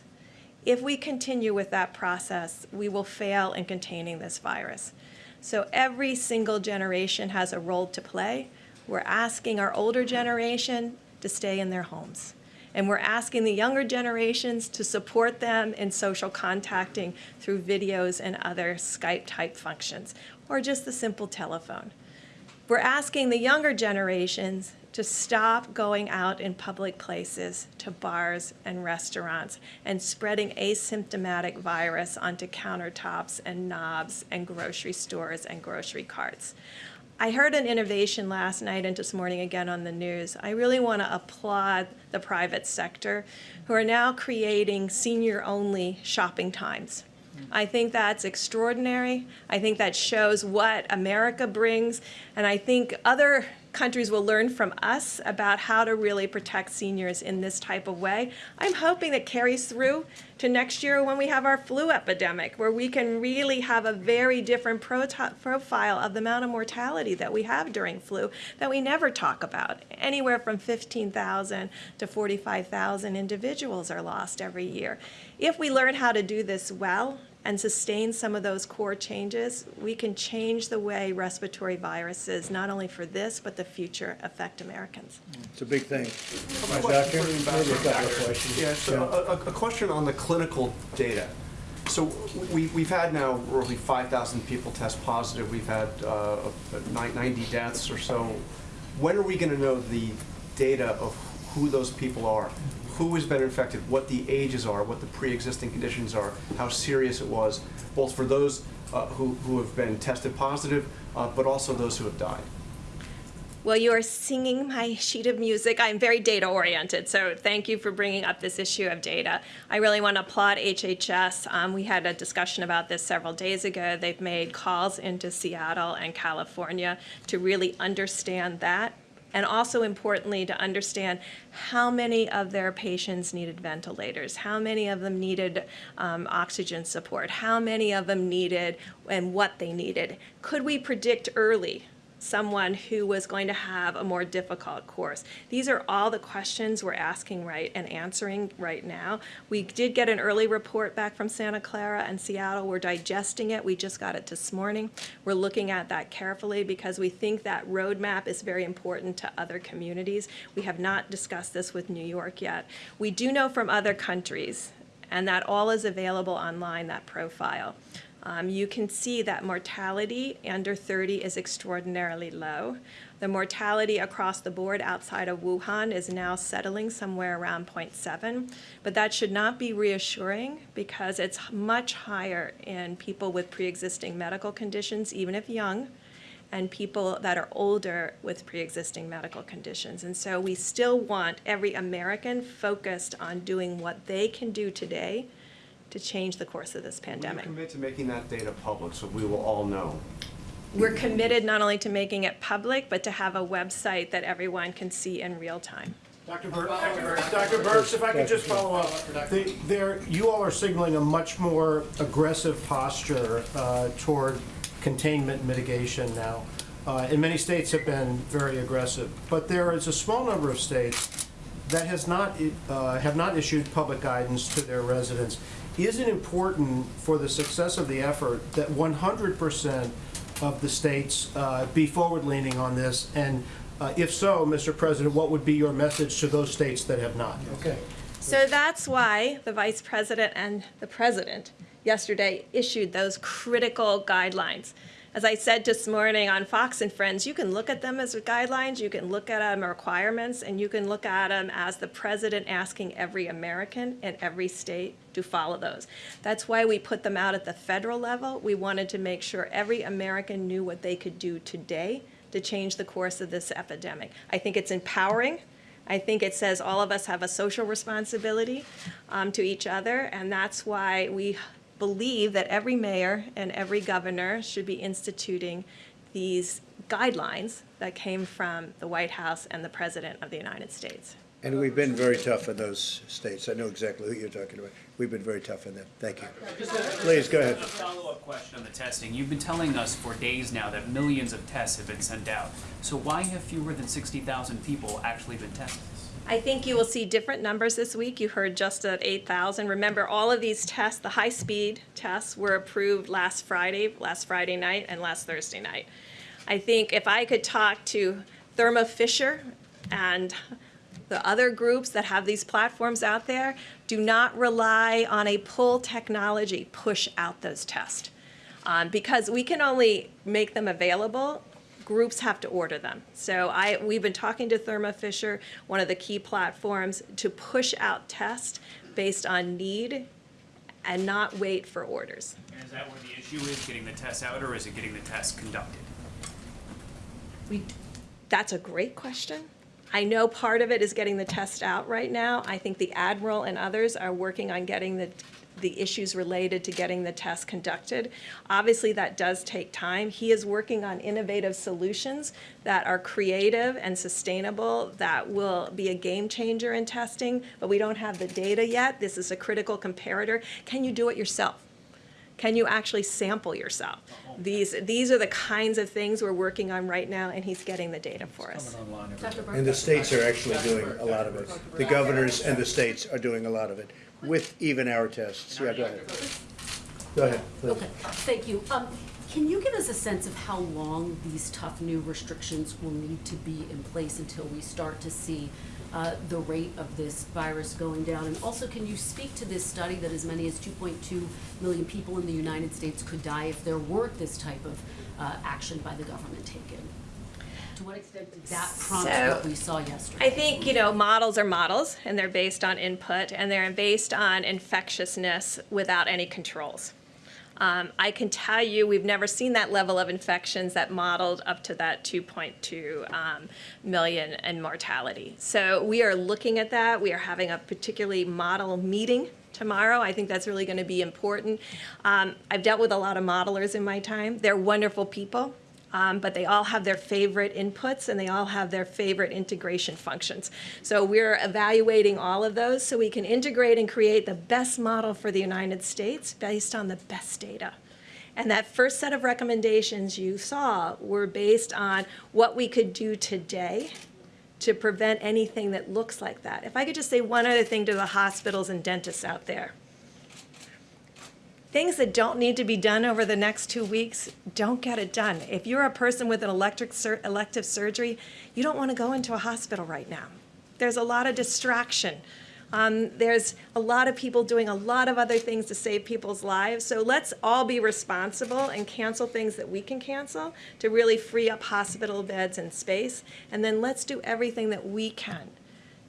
If we continue with that process, we will fail in containing this virus. So every single generation has a role to play. We're asking our older generation to stay in their homes. And we're asking the younger generations to support them in social contacting through videos and other Skype-type functions, or just the simple telephone. We're asking the younger generations to stop going out in public places to bars and restaurants and spreading asymptomatic virus onto countertops and knobs and grocery stores and grocery carts. I heard an innovation last night and this morning again on the news. I really want to applaud the private sector who are now creating senior-only shopping times. I think that's extraordinary. I think that shows what America brings, and I think other countries will learn from us about how to really protect seniors in this type of way. I'm hoping that carries through to next year when we have our flu epidemic, where we can really have a very different profile of the amount of mortality that we have during flu that we never talk about. Anywhere from 15,000 to 45,000 individuals are lost every year. If we learn how to do this well, and sustain some of those core changes, we can change the way respiratory viruses, not only for this, but the future, affect Americans. It's a big thing. A Doctor, question for the maybe a couple of Yeah, so a, a- a question on the clinical data. So we, we've had now roughly 5,000 people test positive. We've had uh, 90 deaths or so. When are we going to know the data of who those people are? Who has been infected, what the ages are, what the pre-existing conditions are, how serious it was, both for those uh, who, who have been tested positive, uh, but also those who have died? Well, you are singing my sheet of music. I'm very data oriented, so thank you for bringing up this issue of data. I really want to applaud HHS. Um, we had a discussion about this several days ago. They've made calls into Seattle and California to really understand that and also importantly to understand how many of their patients needed ventilators, how many of them needed um, oxygen support, how many of them needed and what they needed. Could we predict early someone who was going to have a more difficult course? These are all the questions we're asking right and answering right now. We did get an early report back from Santa Clara and Seattle. We're digesting it. We just got it this morning. We're looking at that carefully because we think that roadmap is very important to other communities. We have not discussed this with New York yet. We do know from other countries, and that all is available online, that profile. Um, you can see that mortality under 30 is extraordinarily low. The mortality across the board outside of Wuhan is now settling somewhere around 0.7, but that should not be reassuring because it's much higher in people with pre-existing medical conditions, even if young, and people that are older with pre-existing medical conditions. And so we still want every American focused on doing what they can do today to change the course of this Will you pandemic. commit to making that data public so we will all know? We're committed not only to making it public, but to have a website that everyone can see in real time. Dr. Birx, Dr. Birx, if I could just follow up. The- There, you all are signaling a much more aggressive posture uh, toward containment mitigation now. Uh, And many states have been very aggressive. But there is a small number of states that has not, uh, have not issued public guidance to their residents. Is it important for the success of the effort that 100% of the states uh, be forward-leaning on this? And uh, if so, Mr. President, what would be your message to those states that have not? Okay. So that's why the Vice President and the President yesterday issued those critical guidelines. As I said this morning on Fox and Friends, you can look at them as guidelines, you can look at them as requirements, and you can look at them as the president asking every American in every state to follow those. That's why we put them out at the federal level. We wanted to make sure every American knew what they could do today to change the course of this epidemic. I think it's empowering. I think it says all of us have a social responsibility um, to each other, and that's why we believe that every mayor and every governor should be instituting these guidelines that came from the White House and the President of the United States. And we've been very tough in those states. I know exactly who you're talking about. We've been very tough in them. Thank you. Please, go ahead. A follow-up question on the testing. You've been telling us for days now that millions of tests have been sent out. So why have fewer than 60,000 people actually been tested? I think you will see different numbers this week. You heard just at 8,000. Remember, all of these tests, the high-speed tests, were approved last Friday, last Friday night, and last Thursday night. I think if I could talk to Thermo Fisher and the other groups that have these platforms out there, do not rely on a pull technology push out those tests. Um, because we can only make them available groups have to order them. So I, we've been talking to Thermo Fisher, one of the key platforms, to push out tests based on need and not wait for orders. And is that where the issue is, getting the tests out, or is it getting the tests conducted? We, that's a great question. I know part of it is getting the test out right now. I think the Admiral and others are working on getting the, the issues related to getting the test conducted. Obviously, that does take time. He is working on innovative solutions that are creative and sustainable, that will be a game changer in testing, but we don't have the data yet. This is a critical comparator. Can you do it yourself? Can you actually sample yourself? These, these are the kinds of things we're working on right now, and he's getting the data for us. And the states are actually doing a lot of it. The governors and the states are doing a lot of it, with even our tests. Yeah, go ahead. Go ahead, please. Okay, thank you. Um, can you give us a sense of how long these tough new restrictions will need to be in place until we start to see uh, the rate of this virus going down? And also, can you speak to this study that as many as 2.2 million people in the United States could die if there weren't this type of uh, action by the government taken? What extent did that prompt So, what we saw yesterday? I think, you know, models are models, and they're based on input, and they're based on infectiousness without any controls. Um, I can tell you, we've never seen that level of infections that modeled up to that 2.2 um, million in mortality. So we are looking at that. We are having a particularly model meeting tomorrow. I think that's really going to be important. Um, I've dealt with a lot of modelers in my time. They're wonderful people. Um, but they all have their favorite inputs and they all have their favorite integration functions. So we're evaluating all of those so we can integrate and create the best model for the United States based on the best data. And that first set of recommendations you saw were based on what we could do today to prevent anything that looks like that. If I could just say one other thing to the hospitals and dentists out there things that don't need to be done over the next two weeks, don't get it done. If you're a person with an electric sur elective surgery, you don't want to go into a hospital right now. There's a lot of distraction. Um, there's a lot of people doing a lot of other things to save people's lives. So let's all be responsible and cancel things that we can cancel to really free up hospital beds and space. And then let's do everything that we can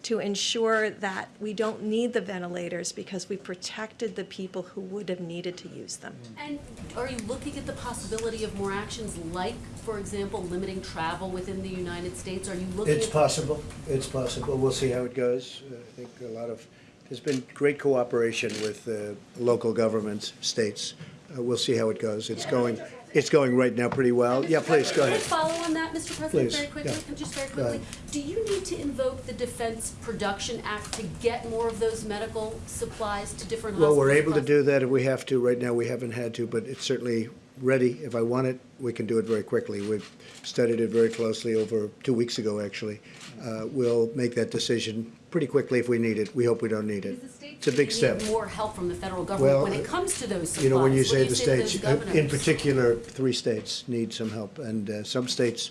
to ensure that we don't need the ventilators because we protected the people who would have needed to use them. And are you looking at the possibility of more actions like, for example, limiting travel within the United States? Are you looking It's at? possible, it's possible. We'll see how it goes. Uh, I think a lot of, there's been great cooperation with uh, local governments, states. Uh, We'll see how it goes. It's going, it's going right now pretty well. Yeah, please, go ahead. Can I follow on that, Mr. President, Please, very quickly? yeah. Just very Go quickly. ahead. Do you need to invoke the Defense Production Act to get more of those medical supplies to different hospitals? Well, hospitals? we're able to across- do that if we have to. Right now, we haven't had to, but it's certainly ready. If I want it, we can do it very quickly. We've studied it very closely over two weeks ago, actually. Uh, We'll make that decision pretty quickly if we need it. We hope we don't need it. It's a big step. More help from the federal government Well, when it comes to those supplies. You know, when you say the states, uh, in particular, three states need some help, and uh, some states,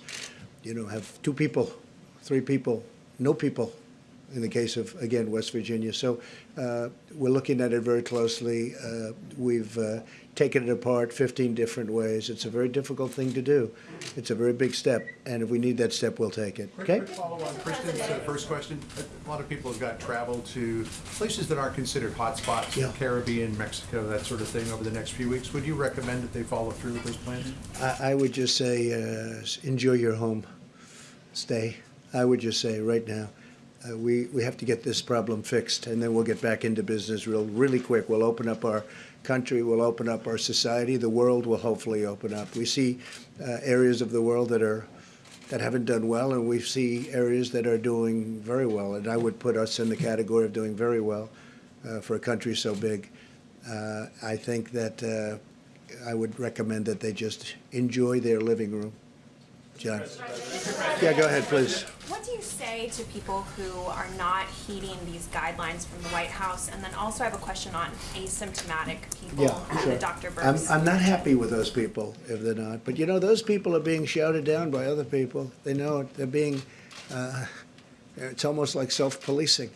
you know, have two people, three people, no people, in the case of, again, West Virginia. So uh, we're looking at it very closely. Uh, We've uh, taken it apart 15 different ways. It's a very difficult thing to do. It's a very big step, and if we need that step, we'll take it. Okay? Quick follow on Kristen's uh, first question. A lot of people have got travel to places that aren't considered hotspots, Yeah. Caribbean, Mexico, that sort of thing over the next few weeks. Would you recommend that they follow through with those plans? I I would just say, uh, enjoy your home. Stay. I would just say, right now, uh, we, we have to get this problem fixed, and then we'll get back into business real, really quick. We'll open up our country, we'll open up our society, the world will hopefully open up. We see uh, areas of the world that are, that haven't done well, and we see areas that are doing very well. And I would put us in the category of doing very well uh, for a country so big. Uh, I think that uh, I would recommend that they just enjoy their living room. John? Yeah, go ahead, please. What do you say to people who are not heeding these guidelines from the White House? And then also I have a question on asymptomatic people Yeah, sure. Dr. I'm, I'm not happy with those people if they're not. But you know, those people are being shouted down by other people. They know it. They're being, uh, it's almost like self-policing.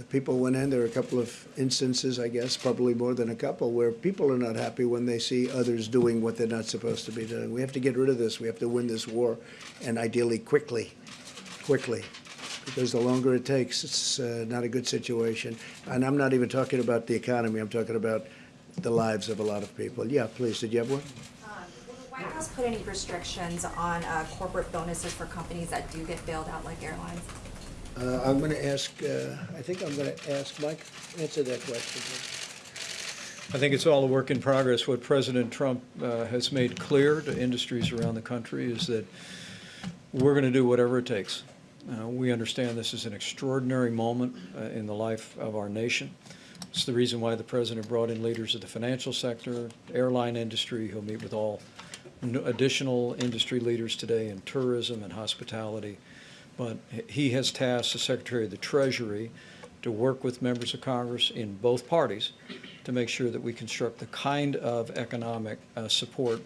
Uh, People went in, there are a couple of instances, I guess, probably more than a couple, where people are not happy when they see others doing what they're not supposed to be doing. We have to get rid of this. We have to win this war, and ideally quickly, quickly. Because the longer it takes, it's uh, not a good situation. And I'm not even talking about the economy, I'm talking about the lives of a lot of people. Yeah, please, did you have one? The White House put any restrictions on uh, corporate bonuses for companies that do get bailed out like airlines? Uh, I'm going to ask, uh, I think I'm going to ask Mike, answer that question. I think it's all a work in progress. What President Trump uh, has made clear to industries around the country is that we're going to do whatever it takes. Uh, We understand this is an extraordinary moment uh, in the life of our nation. It's the reason why the president brought in leaders of the financial sector, airline industry. He'll meet with all additional industry leaders today in tourism and hospitality. But he has tasked the Secretary of the Treasury to work with members of Congress in both parties to make sure that we construct the kind of economic uh, support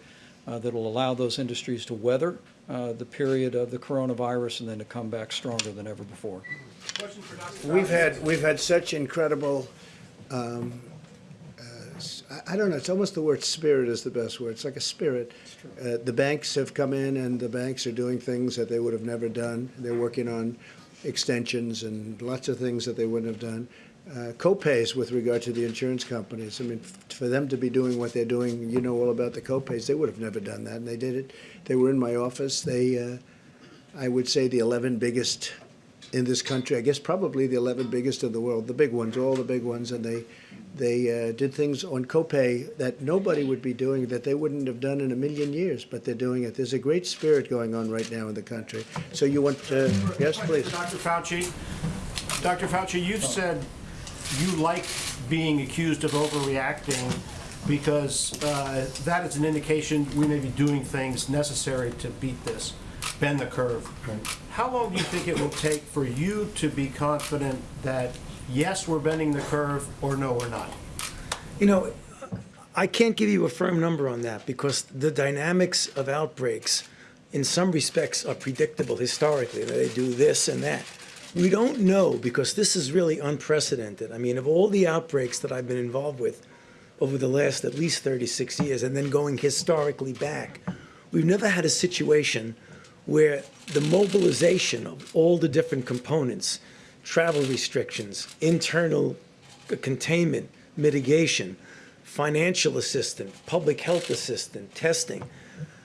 uh, that will allow those industries to weather uh, the period of the coronavirus and then to come back stronger than ever before. We've had, we've had such incredible, um, I I don't know, it's almost the word spirit is the best word. It's like a spirit. Uh, The banks have come in and the banks are doing things that they would have never done. They're working on extensions and lots of things that they wouldn't have done. Uh, Co-pays with regard to the insurance companies. I mean, f- for them to be doing what they're doing, you know all about the co-pays. They would have never done that, and they did it. They were in my office. They, uh, I would say, the 11 biggest in this country. I guess probably the 11 biggest in the world, the big ones, all the big ones, and they they uh, did things on copay that nobody would be doing, that they wouldn't have done in a million years, but they're doing it. There's a great spirit going on right now in the country. So you want to, yes, please. Dr. Fauci, Dr. Fauci, you've said you like being accused of overreacting because uh, that is an indication we may be doing things necessary to beat this, bend the curve. How long do you think it will take for you to be confident that, yes, we're bending the curve, or no, we're not? You know, I can't give you a firm number on that because the dynamics of outbreaks, in some respects, are predictable historically. They do this and that. We don't know because this is really unprecedented. I mean, of all the outbreaks that I've been involved with over the last at least 36 years, and then going historically back, we've never had a situation where the mobilization of all the different components, travel restrictions, internal containment, mitigation, financial assistance, public health assistance, testing.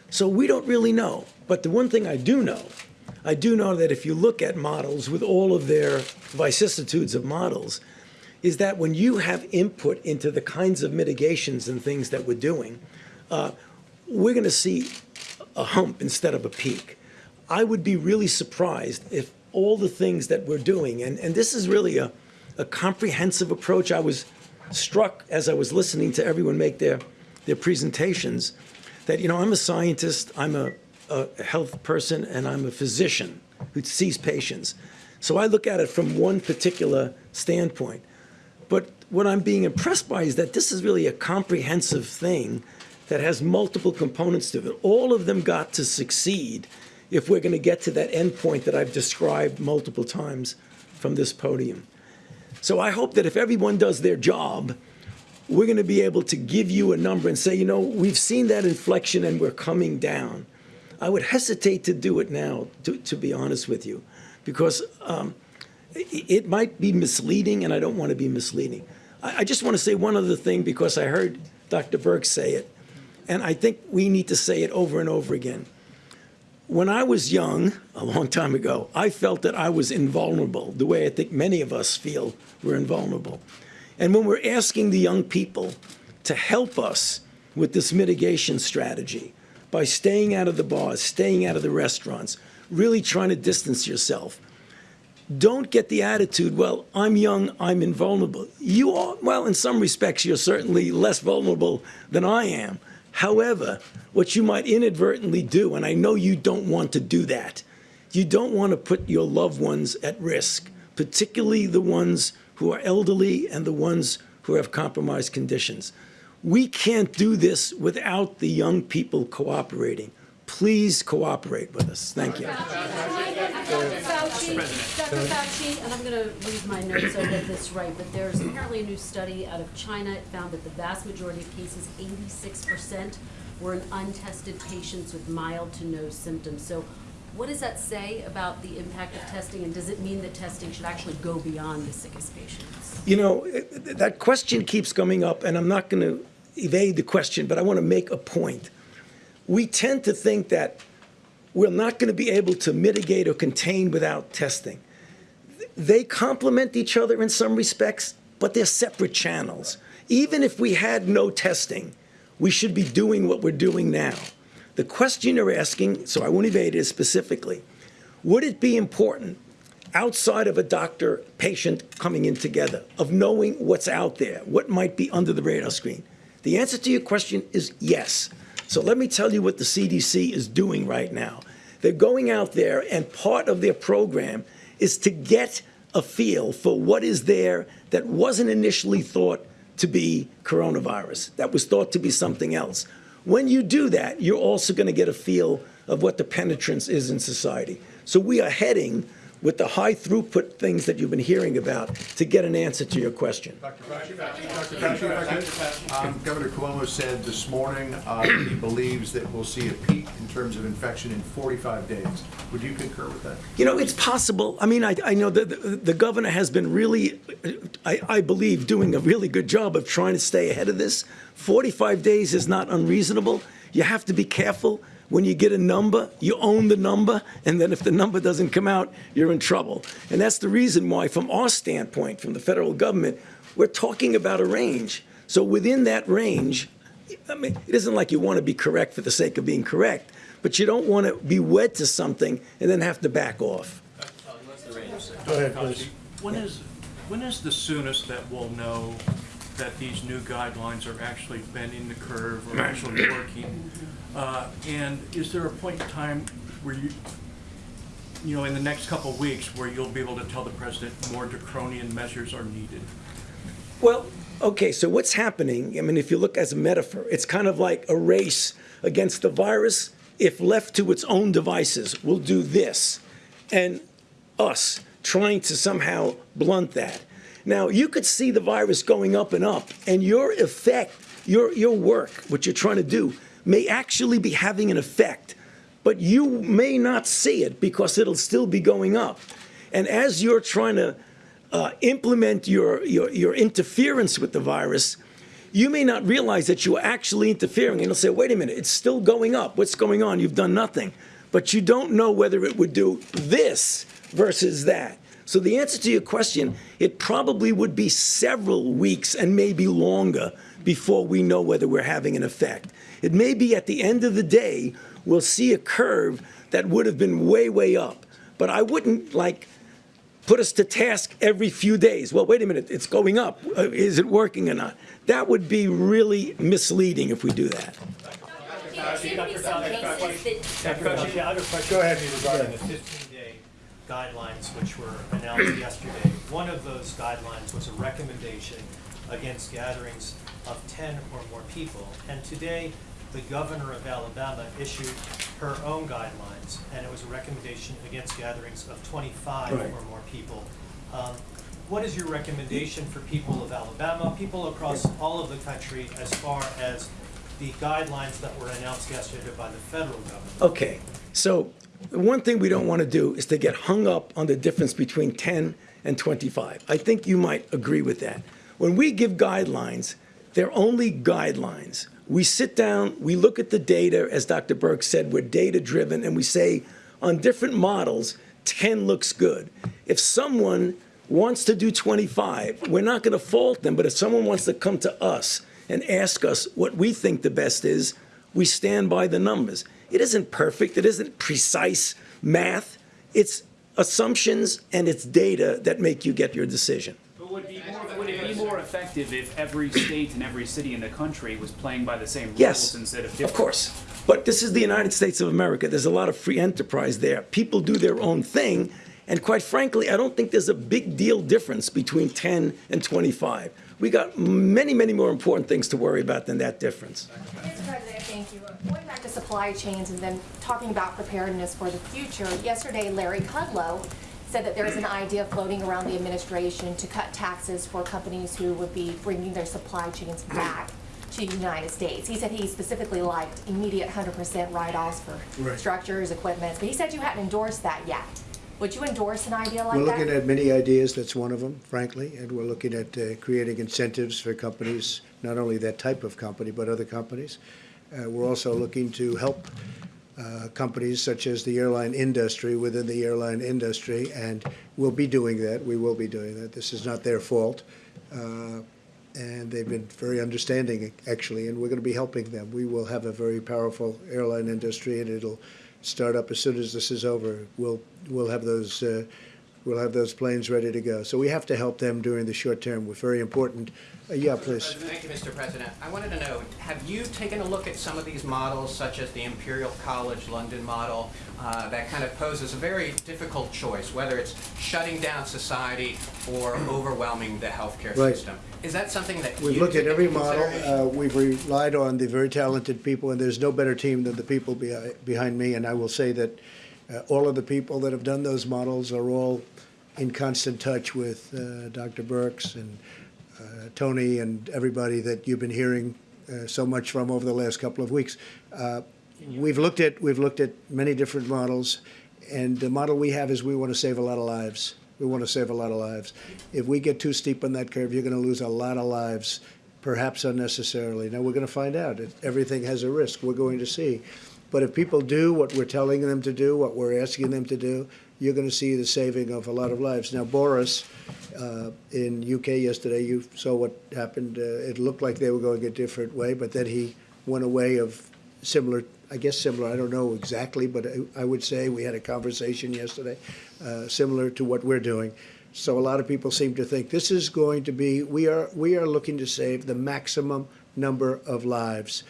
So we don't really know. But the one thing I do know, I do know that if you look at models with all of their vicissitudes of models, is that when you have input into the kinds of mitigations and things that we're doing, uh, we're going to see a hump instead of a peak. I would be really surprised if all the things that we're doing, and, and this is really a, a comprehensive approach. I was struck as I was listening to everyone make their, their presentations that, you know, I'm a scientist, I'm a, a health person, and I'm a physician who sees patients. So I look at it from one particular standpoint. But what I'm being impressed by is that this is really a comprehensive thing that has multiple components to it. All of them got to succeed if we're going to get to that end point that I've described multiple times from this podium. So I hope that if everyone does their job, we're going to be able to give you a number and say, you know, we've seen that inflection and we're coming down. I would hesitate to do it now, to, to be honest with you, because um, it, might be misleading, and I don't want to be misleading. I, I just want to say one other thing because I heard Dr. Birx say it, and I think we need to say it over and over again. When I was young, a long time ago, I felt that I was invulnerable, the way I think many of us feel we're invulnerable. And when we're asking the young people to help us with this mitigation strategy by staying out of the bars, staying out of the restaurants, really trying to distance yourself, don't get the attitude, well, I'm young, I'm invulnerable. You are, well, in some respects, you're certainly less vulnerable than I am. However, what you might inadvertently do, and I know you don't want to do that, you don't want to put your loved ones at risk, particularly the ones who are elderly and the ones who have compromised conditions. We can't do this without the young people cooperating. Please cooperate with us. Thank you. Dr. Fauci, Dr. Fauci, and I'm going to read my notes so I get this right, but there's apparently a new study out of China. It found that the vast majority of cases, 86%, were in untested patients with mild to no symptoms. So what does that say about the impact of testing, and does it mean that testing should actually go beyond the sickest patients? You know, eh, that question keeps coming up, and I'm not going to evade the question, but I want to make a point. We tend to think that we're not going to be able to mitigate or contain without testing. They complement each other in some respects, but they're separate channels. Even if we had no testing, we should be doing what we're doing now. The question you're asking, so I won't evade it specifically, would it be important outside of a doctor patient coming in together of knowing what's out there, what might be under the radar screen? The answer to your question is yes. So let me tell you what the CDC is doing right now. They're going out there, and part of their program is to get a feel for what is there that wasn't initially thought to be coronavirus, that was thought to be something else. When you do that, you're also going to get a feel of what the penetrance is in society. So we are heading with the high throughput things that you've been hearing about to get an answer to your question. Um, Governor Cuomo said this morning uh, he believes that we'll see a peak in terms of infection in 45 days. Would you concur with that? You know, it's possible. I mean, I, I know that the, the governor has been really, I, I believe, doing a really good job of trying to stay ahead of this. 45 days is not unreasonable. You have to be careful. When you get a number, you own the number, and then if the number doesn't come out, you're in trouble. And that's the reason why, from our standpoint, from the federal government, we're talking about a range. So within that range, I mean, it isn't like you want to be correct for the sake of being correct, but you don't want to be wed to something and then have to back off. Go ahead, please. When is, when is the soonest that we'll know that these new guidelines are actually bending the curve or actually working? Uh, And is there a point in time where you, you know, in the next couple of weeks, where you'll be able to tell the president more draconian measures are needed? Well, okay, so what's happening, I mean, if you look as a metaphor, it's kind of like a race against the virus. If left to its own devices, will do this. And us trying to somehow blunt that. Now, you could see the virus going up and up, and your effect, your, your work, what you're trying to do, may actually be having an effect, but you may not see it because it'll still be going up. And as you're trying to uh, implement your, your, your interference with the virus, you may not realize that you're actually interfering. And you'll say, wait a minute, it's still going up. What's going on? You've done nothing. But you don't know whether it would do this versus that. So the answer to your question, it probably would be several weeks and maybe longer before we know whether we're having an effect. It may be at the end of the day, we'll see a curve that would have been way, way up. But I wouldn't like put us to task every few days. Well, wait a minute, it's going up. Uh, Is it working or not? That would be really misleading if we do that. Go ahead, regarding the 15-day guidelines which were announced yesterday. One of those guidelines was a recommendation against gatherings of 10 or more people. And today, the governor of Alabama issued her own guidelines, and it was a recommendation against gatherings of 25 Right. or more people. Um, What is your recommendation for people of Alabama, people across all of the country, as far as the guidelines that were announced yesterday by the federal government? Okay, so the one thing we don't want to do is to get hung up on the difference between 10 and 25. I think you might agree with that. When we give guidelines, they're only guidelines. We sit down, we look at the data, as Dr. Birx said, we're data-driven, and we say, on different models, 10 looks good. If someone wants to do 25, we're not going to fault them, but if someone wants to come to us and ask us what we think the best is, we stand by the numbers. It isn't perfect, it isn't precise math, it's assumptions and it's data that make you get your decision. But would, it be more, would be more effective if every state and every city in the country was playing by the same rules Yes, instead of different? of course. But this is the United States of America. There's a lot of free enterprise there. People do their own thing. And quite frankly, I don't think there's a big deal difference between 10 and 25. We got many, many more important things to worry about than that difference. Mr. President, thank you. Going back to supply chains and then talking about preparedness for the future, yesterday Larry Kudlow said that there is an idea floating around the administration to cut taxes for companies who would be bringing their supply chains back to the United States. He said he specifically liked immediate 100% write-offs for Right. structures, equipment, but he said you hadn't endorsed that yet. Would you endorse an idea like that? We're that? looking at many ideas, that's one of them, frankly, and we're looking at uh, creating incentives for companies, not only that type of company, but other companies. Uh, We're also looking to help uh, companies such as the airline industry within the airline industry, and we'll be doing that, we will be doing that. This is not their fault. Uh, And they've been very understanding, actually, and we're going to be helping them. We will have a very powerful airline industry, and it'll start up as soon as this is over. We'll, we'll have those, uh, we'll have those planes ready to go. So we have to help them during the short term. We're very important. Uh, Yeah, please. Thank you, Mr. President. I wanted to know, have you taken a look at some of these models, such as the Imperial College London model, uh, that kind of poses a very difficult choice, whether it's shutting down society or overwhelming the healthcare Right. system? Is that something that We've looked at every model. Uh, We've relied on the very talented people, and there's no better team than the people behi- behind me. And I will say that uh, all of the people that have done those models are all in constant touch with uh, Dr. Birx and uh, Tony and everybody that you've been hearing uh, so much from over the last couple of weeks. Uh, We've looked at, we've looked at many different models, and the model we have is we want to save a lot of lives. We want to save a lot of lives. If we get too steep on that curve, you're going to lose a lot of lives, perhaps unnecessarily. Now, we're going to find out. Everything has a risk. We're going to see. But if people do what we're telling them to do, what we're asking them to do, you're going to see the saving of a lot of lives. Now, Boris, uh, in UK yesterday, you saw what happened. Uh, it looked like they were going a different way, but then he went a way of similar, I guess similar, I don't know exactly, but I, I would say we had a conversation yesterday, uh, similar to what we're doing. So a lot of people seem to think this is going to be, we are, we are looking to save the maximum number of lives.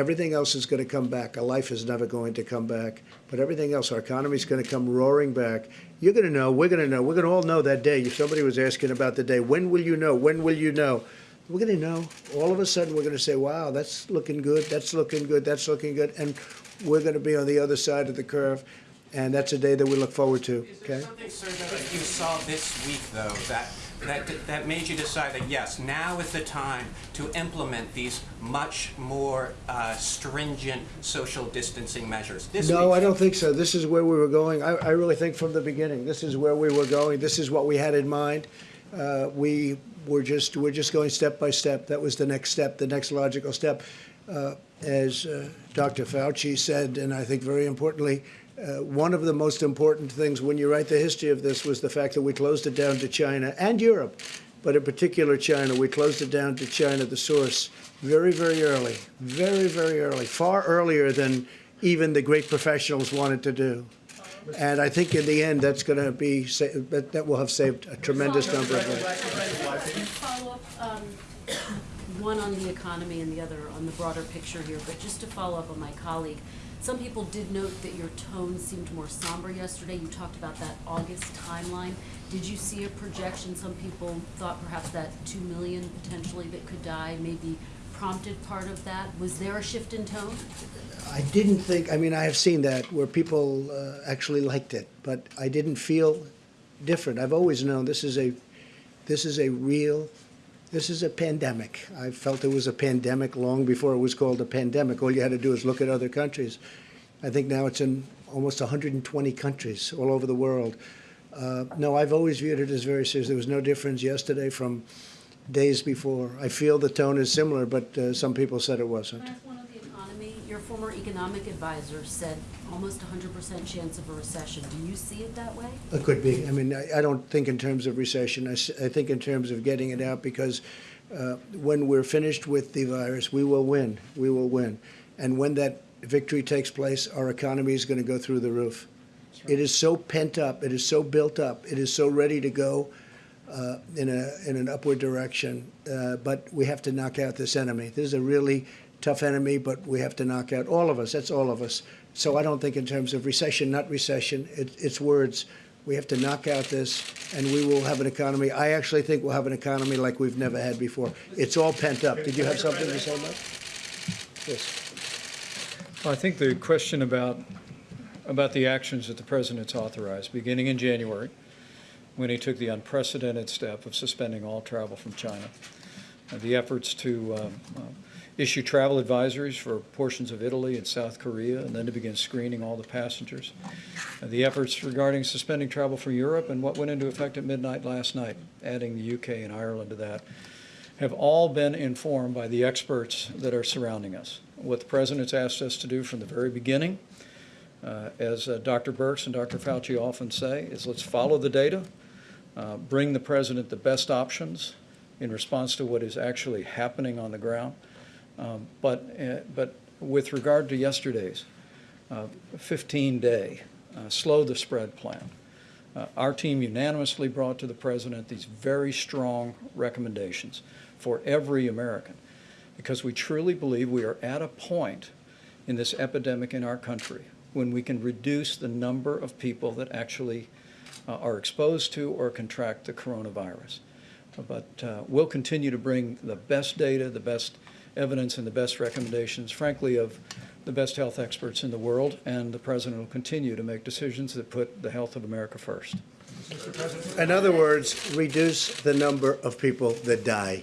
Everything else is going to come back. A life is never going to come back, but everything else, our economy is going to come roaring back. You're going to know, we're going to know, we're going to all know that day. If somebody was asking about the day, when will you know? When will you know? We're going to know. All of a sudden, we're going to say, wow, that's looking good, that's looking good, that's looking good. And we're going to be on the other side of the curve. And that's a day that we look forward to, okay? Something, sir, that you saw this week, though, that, that, that made you decide that, yes, now is the time to implement these much more uh, stringent social distancing measures? This No, I don't think so. This is where we were going. I, I really think from the beginning, this is where we were going. This is what we had in mind. Uh, we were just, we're just going step by step. That was the next step, the next logical step. Uh, as uh, Dr. Fauci said, and I think very importantly, uh, one of the most important things when you write the history of this was the fact that we closed it down to China and Europe, but in particular China. We closed it down to China, the source, very, very early, very, very early, far earlier than even the great professionals wanted to do. And I think in the end, that's going to be, sa- that that will have saved a tremendous number of lives. Um, one on the economy and the other on the broader picture here, but just to follow up on my colleague, some people did note that your tone seemed more somber yesterday. You talked about that August timeline. Did you see a projection? Some people thought perhaps that two million potentially that could die maybe prompted part of that. Was there a shift in tone? I didn't think, I mean, I have seen that where people uh, actually liked it, but I didn't feel different. I've always known this is a, this is a real, this is a pandemic. I felt it was a pandemic long before it was called a pandemic. All you had to do is look at other countries. I think now it's in almost 120 countries all over the world. Uh, no, I've always viewed it as very serious. There was no difference yesterday from days before. I feel the tone is similar, but uh, some people said it wasn't. Can I ask one on the economy? Your former economic advisor said almost 100% chance of a recession. Do you see it that way? It could be. I mean, I, I don't think in terms of recession. I think in terms of getting it out because uh, when we're finished with the virus, we will win. We will win. And when that victory takes place, our economy is going to go through the roof. It is so pent up. It is so built up. It is so ready to go uh, in a in an upward direction. Uh, but we have to knock out this enemy. This is a really tough enemy, but we have to knock out all of us. That's all of us. So I don't think in terms of recession, not recession. It, it's words. We have to knock out this, and we will have an economy. I actually think we'll have an economy like we've never had before. It's all pent up. Did you have something to say, Mike? Yes. I think the question about, about the actions that the President's authorized, beginning in January, when he took the unprecedented step of suspending all travel from China, the efforts to um, issue travel advisories for portions of Italy and South Korea, and then to begin screening all the passengers, uh, the efforts regarding suspending travel from Europe, and what went into effect at midnight last night, adding the UK and Ireland to that, have all been informed by the experts that are surrounding us. What the President's asked us to do from the very beginning, uh, as uh, Dr. Birx and Dr. Fauci often say, is let's follow the data, uh, bring the President the best options in response to what is actually happening on the ground. Um, But, uh, but with regard to yesterday's 15-day slow the spread plan, uh, our team unanimously brought to the President these very strong recommendations for every American, because we truly believe we are at a point in this epidemic in our country when we can reduce the number of people that actually uh, are exposed to or contract the coronavirus. But uh, we'll continue to bring the best data, the best evidence, and the best recommendations, frankly, of the best health experts in the world, and the President will continue to make decisions that put the health of America first. In other words, reduce the number of people that die.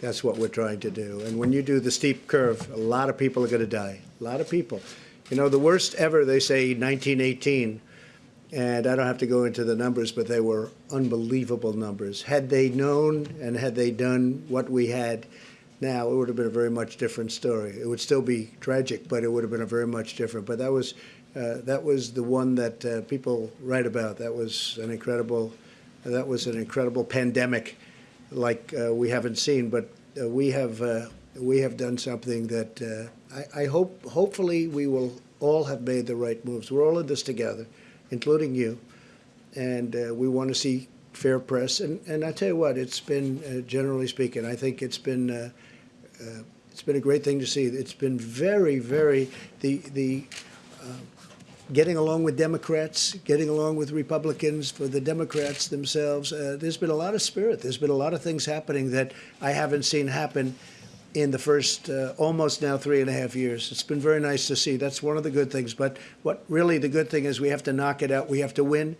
That's what we're trying to do. And when you do the steep curve, a lot of people are going to die. A lot of people. You know, the worst ever, they say 1918, and I don't have to go into the numbers, but they were unbelievable numbers. Had they known and had they done what we had now, it would have been a very much different story. It would still be tragic, but it would have been a very much different. But that was uh, that was the one that uh, people write about. That was an incredible that was an incredible pandemic, like uh, we haven't seen. But uh, we have uh, we have done something that uh, I, I hope hopefully we will all have made the right moves. We're all in this together, including you, and we want to see fair press. And and I tell you what, it's been uh, generally speaking, I think it's been. Uh, uh, it's been a great thing to see. It's been very, very the the uh, getting along with Democrats, getting along with Republicans, for the Democrats themselves. Uh, there's been a lot of spirit. There's been a lot of things happening that I haven't seen happen in the first uh, almost now three and a half years. It's been very nice to see. That's one of the good things. But what really the good thing is we have to knock it out. We have to win.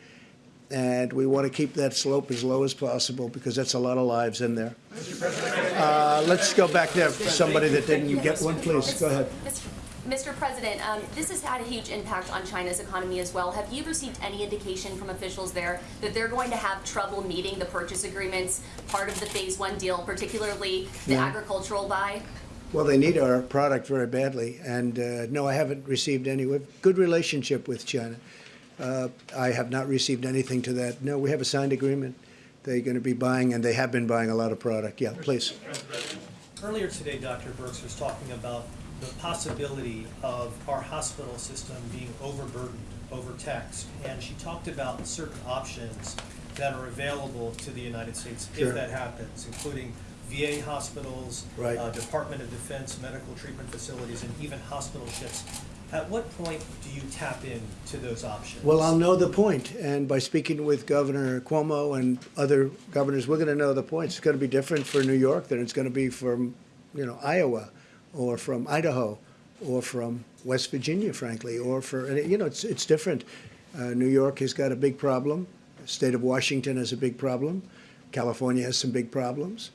And we want to keep that slope as low as possible because that's a lot of lives in there. Uh, let's go back there. for Somebody that didn't get one, please. Go ahead. Mr. President, um, this has had a huge impact on China's economy as well. Have you received any indication from officials there that they're going to have trouble meeting the purchase agreements, part of the phase one deal, particularly the Yeah. agricultural buy? Well, they need our product very badly, and uh, no, I haven't received any. We have good relationship with China. Uh, I have not received anything to that. No, we have a signed agreement. They're going to be buying, and they have been buying a lot of product. Yeah, please. Earlier today, Dr. Birx was talking about the possibility of our hospital system being overburdened, overtaxed, and she talked about certain options that are available to the United States Sure. if that happens, including VA hospitals, Right. uh, Department of Defense medical treatment facilities, and even hospital ships. At what point do you tap into those options? Well, I'll know the point, and by speaking with Governor Cuomo and other governors, we're going to know the point. It's going to be different for New York than it's going to be from, you know, Iowa, or from Idaho, or from West Virginia, frankly, or for you know, it's it's different. Uh, New York has got a big problem. State of Washington has a big problem. California has some big problems.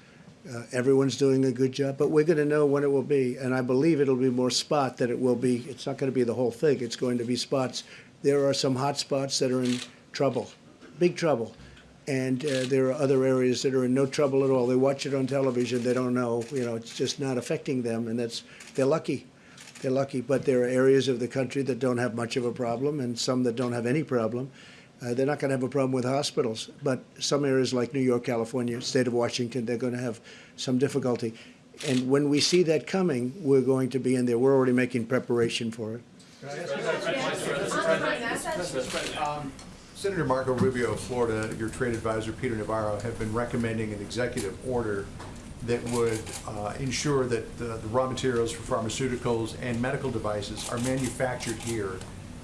Uh, everyone's doing a good job, but we're going to know when it will be, and I believe it'll be more spot than it will be. It's not going to be the whole thing. It's going to be spots. There are some hot spots that are in trouble, big trouble, and uh, there are other areas that are in no trouble at all. They watch it on television. They don't know. You know, it's just not affecting them, and that's they're lucky. They're lucky, but there are areas of the country that don't have much of a problem, and some that don't have any problem. Uh, they're not going to have a problem with hospitals, but some areas like New York, California, state of Washington, they're going to have some difficulty. And when we see that coming, we're going to be in there. We're already making preparation for it. Um, Senator Marco Rubio of Florida, your trade advisor Peter Navarro have been recommending an executive order that would uh, ensure that the, the raw materials for pharmaceuticals and medical devices are manufactured here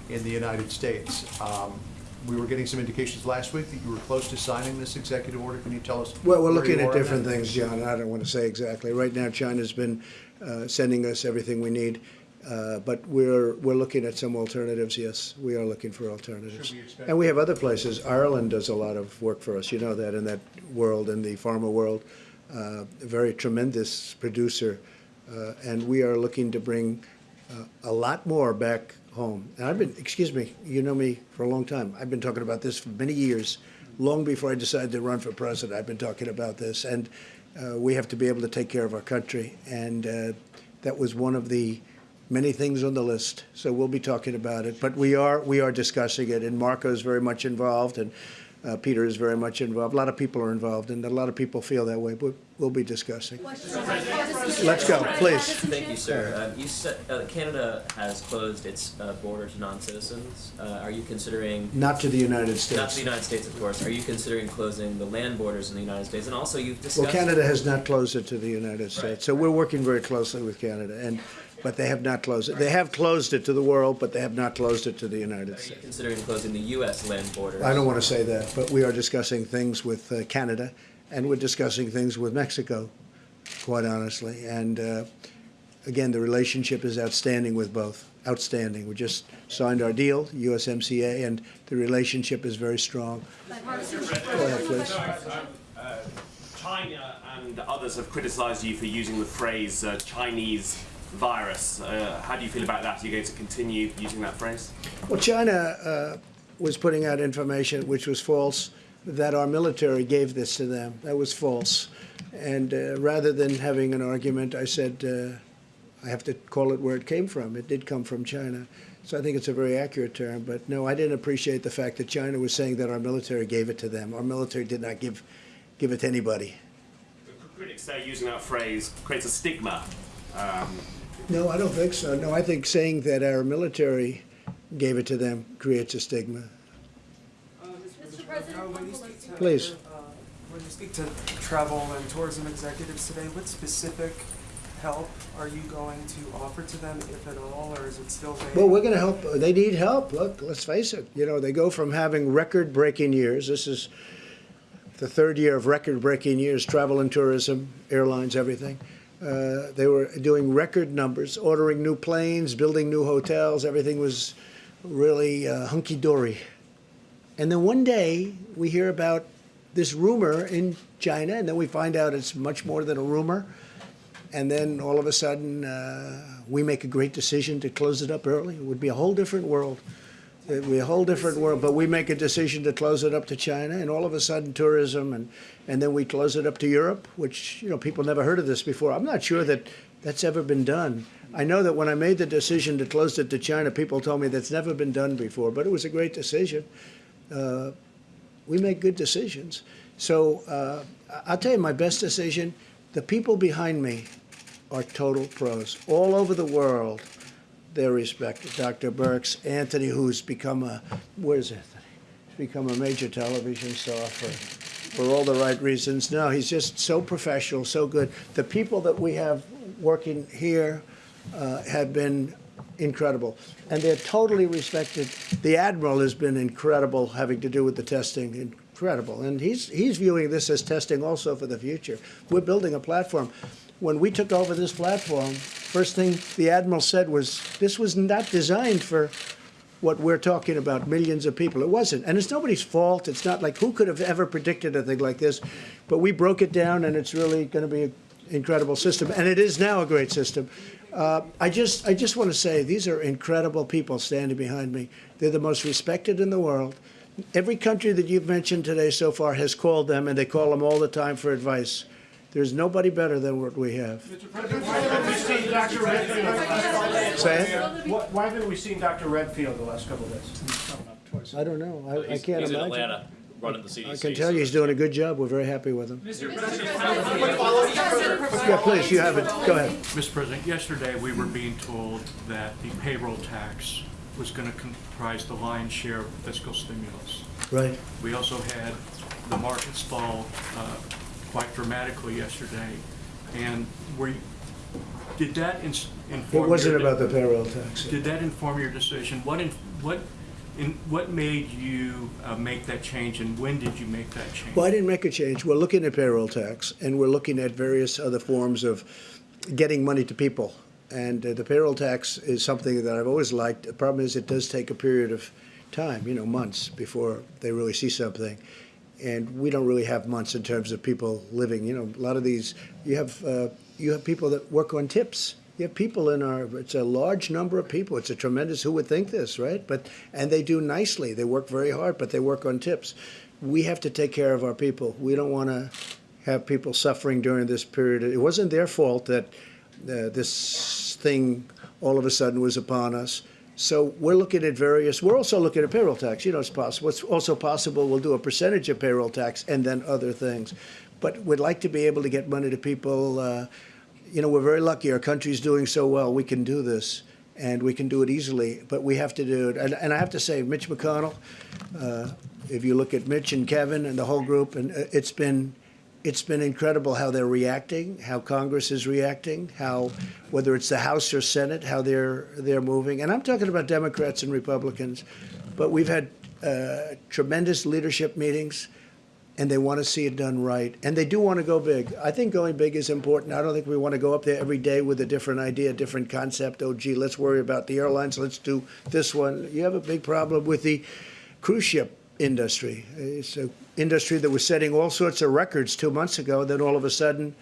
in the United States. Um, we were getting some indications last week that you were close to signing this executive order. Can you tell us? Well, we're looking at different things, John, and I don't want to say exactly. Right now, China's been uh, sending us everything we need, uh, but we're, we're looking at some alternatives, yes. We are looking for alternatives. We And we have other places. Ireland does a lot of work for us, you know that, in that world, in the pharma world. Uh, A very tremendous producer, uh, and we are looking to bring uh, a lot more back home. And I've been, excuse me, you know me for a long time. I've been talking about this for many years, long before I decided to run for president. I've been talking about this, and uh, we have to be able to take care of our country. And uh, that was one of the many things on the list. So we'll be talking about it. But we are we are discussing it, and Marco is very much involved, and uh, Peter is very much involved. A lot of people are involved, and a lot of people feel that way. But we'll be discussing. Let's go, please. Thank you, sir. Um, you said uh, Canada has closed its uh, border to non-citizens. Uh, are you considering Not to the United States. not to the United States, of course? Are you considering closing the land borders in the United States? And also, you've discussed. Well, Canada has not closed it to the United States, so we're working very closely with Canada, and, but they have not closed it. They have closed it to the world, but they have not closed it to the United Are you States. considering closing the U.S. land borders? I don't want to say that, but we are discussing things with uh, Canada, and we're discussing things with Mexico, quite honestly. And uh, again, the relationship is outstanding with both, outstanding. We just signed our deal, USMCA, and the relationship is very strong. Go ahead, please. China and others have criticized you for using the phrase uh, Chinese virus. Uh, how do you feel about that? Are you going to continue using that phrase? Well, China uh, was putting out information which was false, that our military gave this to them. That was false. And uh, rather than having an argument, I said, uh, I have to call it where it came from. It did come from China. So I think it's a very accurate term. But no, I didn't appreciate the fact that China was saying that our military gave it to them. Our military did not give, give it to anybody. Critics say using that phrase creates a stigma. Um, No, I don't think so. No, I think saying that our military gave it to them creates a stigma. Please. Uh, When you speak to travel and tourism executives today, what specific help are you going to offer to them, if at all, or is it still vague? Well, we're going to help. They need help. Look, let's face it. You know, they go from having record-breaking years. This is the third year of record-breaking years, travel and tourism, airlines, everything. Uh, they were doing record numbers, ordering new planes, building new hotels. Everything was really uh, hunky-dory. And then one day we hear about this rumor in China, and then we find out it's much more than a rumor. And then all of a sudden, uh, we make a great decision to close it up early. It would be a whole different world. Be a whole different world. But we make a decision to close it up to China, and all of a sudden, tourism, and, and then we close it up to Europe, which, you know, people never heard of this before. I'm not sure that that's ever been done. I know that when I made the decision to close it to China, people told me that's never been done before, but it was a great decision. Uh, we make good decisions. So uh, I'll tell you my best decision. The people behind me are total pros. All over the world, they're respected. Dr. Birx, Anthony, who's become a, where's Anthony? He's become a major television star for, for all the right reasons. No, he's just so professional, so good. The people that we have working here uh, have been incredible. And they're totally respected. The Admiral has been incredible having to do with the testing, incredible. And he's, he's viewing this as testing also for the future. We're building a platform. When we took over this platform, first thing the Admiral said was, this was not designed for what we're talking about, millions of people. It wasn't. And it's nobody's fault. It's not like who could have ever predicted a thing like this. But we broke it down, and it's really going to be an incredible system. And it is now a great system. Uh, I just, I just want to say these are incredible people standing behind me. They're the most respected in the world. Every country that you've mentioned today so far has called them, and they call them all the time for advice. There's nobody better than what we have. Say it? Why why haven't we seen Dr. Redfield the last couple of days? I don't know. I, I can't he's in imagine. Atlanta running the CDC. I can tell you he's doing a good job. We're very happy with him. Mr. Yeah, please, you have it. Go ahead. Mr. President, yesterday we were being told that the payroll tax was going to comprise the lion's share of fiscal stimulus. Right. We also had the markets fall uh, quite dramatically yesterday. And were, you- did that ins- inform? It wasn't your- about the payroll tax. Did that inform your decision? What, in- what, in, what made you uh, make that change and when did you make that change? Well, I didn't make a change. We're looking at payroll tax, and we're looking at various other forms of getting money to people. And uh, the payroll tax is something that I've always liked. The problem is it does take a period of time, you know, months before they really see something. And we don't really have months in terms of people living. You know, a lot of these, you have uh, you have people that work on tips. You have people in our. It's a large number of people. It's a tremendous. Who would think this, right? But and they do nicely. They work very hard, but they work on tips. We have to take care of our people. We don't want to have people suffering during this period. It wasn't their fault that uh, this thing all of a sudden was upon us. So we're looking at various, we're also looking at payroll tax. You know, it's possible. It's also possible we'll do a percentage of payroll tax and then other things. But we'd like to be able to get money to people. Uh, you know, we're very lucky. Our country's doing so well. We can do this and we can do it easily, but we have to do it. And, and I have to say, Mitch McConnell, uh, if you look at Mitch and Kevin and the whole group, and uh, it's been it's been incredible how they're reacting, how Congress is reacting, how whether it's the House or Senate, how they're they're moving. And I'm talking about Democrats and Republicans, but we've had uh, tremendous leadership meetings, and they want to see it done right, and they do want to go big. I think going big is important. I don't think we want to go up there every day with a different idea, different concept. Oh, gee, let's worry about the airlines. Let's do this one. You have a big problem with the cruise ship industry. It's an industry that was setting all sorts of records two months ago. Then all of a sudden,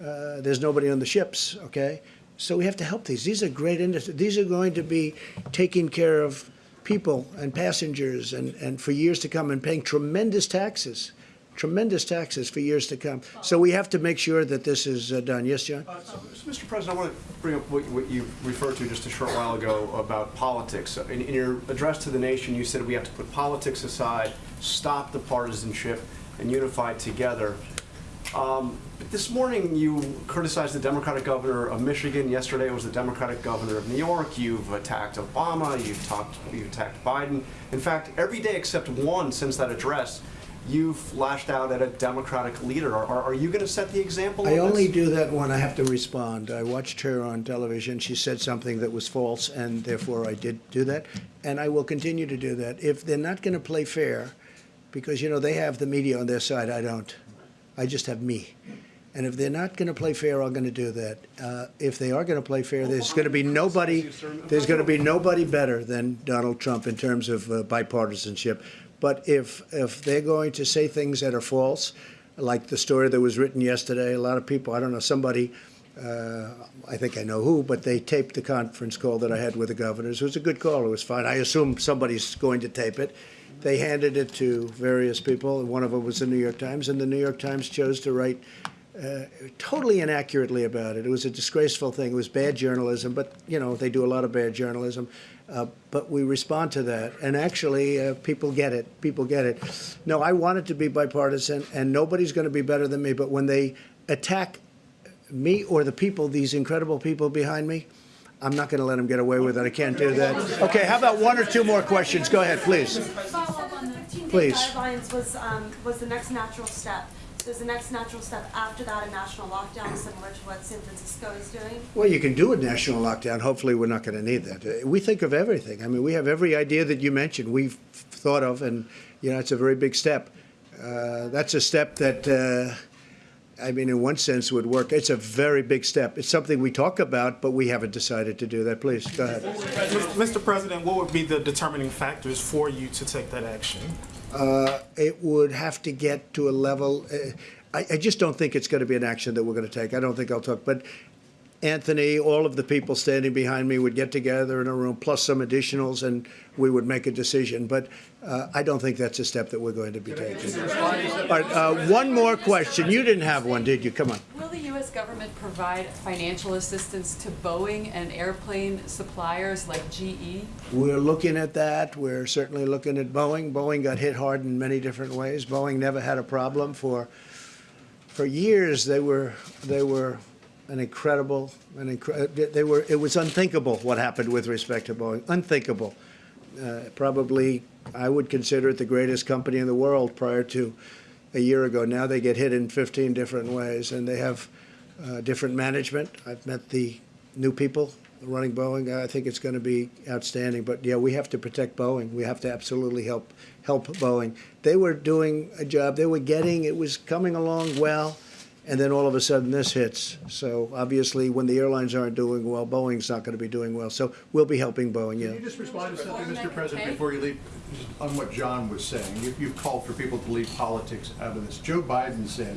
uh, there's nobody on the ships. Okay, so we have to help these. These are great industries. These are going to be taking care of people and passengers and, and for years to come and paying tremendous taxes. Tremendous taxes for years to come. So we have to make sure that this is uh, done. Yes, John? Mr. President, I want to bring up what, what you referred to just a short while ago about politics. In, in your address to the nation, you said we have to put politics aside, stop the partisanship, and unify together. Um, but this morning, you criticized the Democratic governor of Michigan. Yesterday, it was the Democratic governor of New York. You've attacked Obama. You've talked. You've attacked Biden. In fact, every day except one since that address, you've lashed out at a Democratic leader. Are, are, are you going to set the example? I on only this? do that when I have to respond. I watched her on television. She said something that was false, and therefore I did do that. And I will continue to do that. If they're not going to play fair, because, you know, they have the media on their side, I don't. I just have me. And if they're not going to play fair, I'm going to do that. Uh, if they are going to play fair, there's going to be nobody. There's going to be nobody better than Donald Trump in terms of uh, bipartisanship. But if if they're going to say things that are false, like the story that was written yesterday, a lot of people, I don't know, somebody. Uh, I think I know who, but they taped the conference call that I had with the governors. It was a good call. It was fine. I assume somebody's going to tape it. They handed it to various people, and one of them was the New York Times, and the New York Times chose to write uh, totally inaccurately about it. It was a disgraceful thing. It was bad journalism, but you know they do a lot of bad journalism. Uh, but we respond to that, and actually, uh, people get it. People get it. No, I want it to be bipartisan, and nobody's going to be better than me. But when they attack me or the people, these incredible people behind me, I'm not going to let them get away with it. I can't do that. Okay, how about one or two more questions? Go ahead, please. Follow up on the 15-day Please. guidelines was, um, was the next natural step. So is the next natural step after that a national lockdown similar to what San Francisco is doing? Well, you can do a national lockdown. Hopefully, we're not going to need that. Uh, We think of everything. I mean, we have every idea that you mentioned. We've thought of, and you know, it's a very big step. Uh, that's a step that uh, I mean, in one sense, would work. It's a very big step. It's something we talk about, but we haven't decided to do that. Please, go ahead. Mr. President, what would be the determining factors for you to take that action? Uh, It would have to get to a level, uh, I, I just don't think it's going to be an action that we're going to take. I don't think I'll talk, but Anthony, all of the people standing behind me would get together in a room, plus some additionals, and we would make a decision. But uh, I don't think that's a step that we're going to be taking. All right, uh, one more question. You didn't have one, did you? Come on. Will the U.S. government provide financial assistance to Boeing and airplane suppliers like? GE? We're looking at that. We're certainly looking at Boeing. Boeing got hit hard in many different ways. Boeing never had a problem for for years. They were they were an incredible an incre- they were it was unthinkable what happened with respect to Boeing. Unthinkable. Uh, probably I would consider it the greatest company in the world prior to a year ago. Now they get hit in 15 different ways, and they have uh, different management. I've met the new people running Boeing. I think it's going to be outstanding. But yeah, we have to protect Boeing. We have to absolutely help help Boeing. They were doing a job. They were getting it was coming along well, and then all of a sudden this hits. So obviously, when the airlines aren't doing well, Boeing's not going to be doing well. So we'll be helping Boeing. Yeah. Can you just respond to something, Mr. President, before you leave, just on what John was saying? You- You've called for people to leave politics out of this. Joe Biden said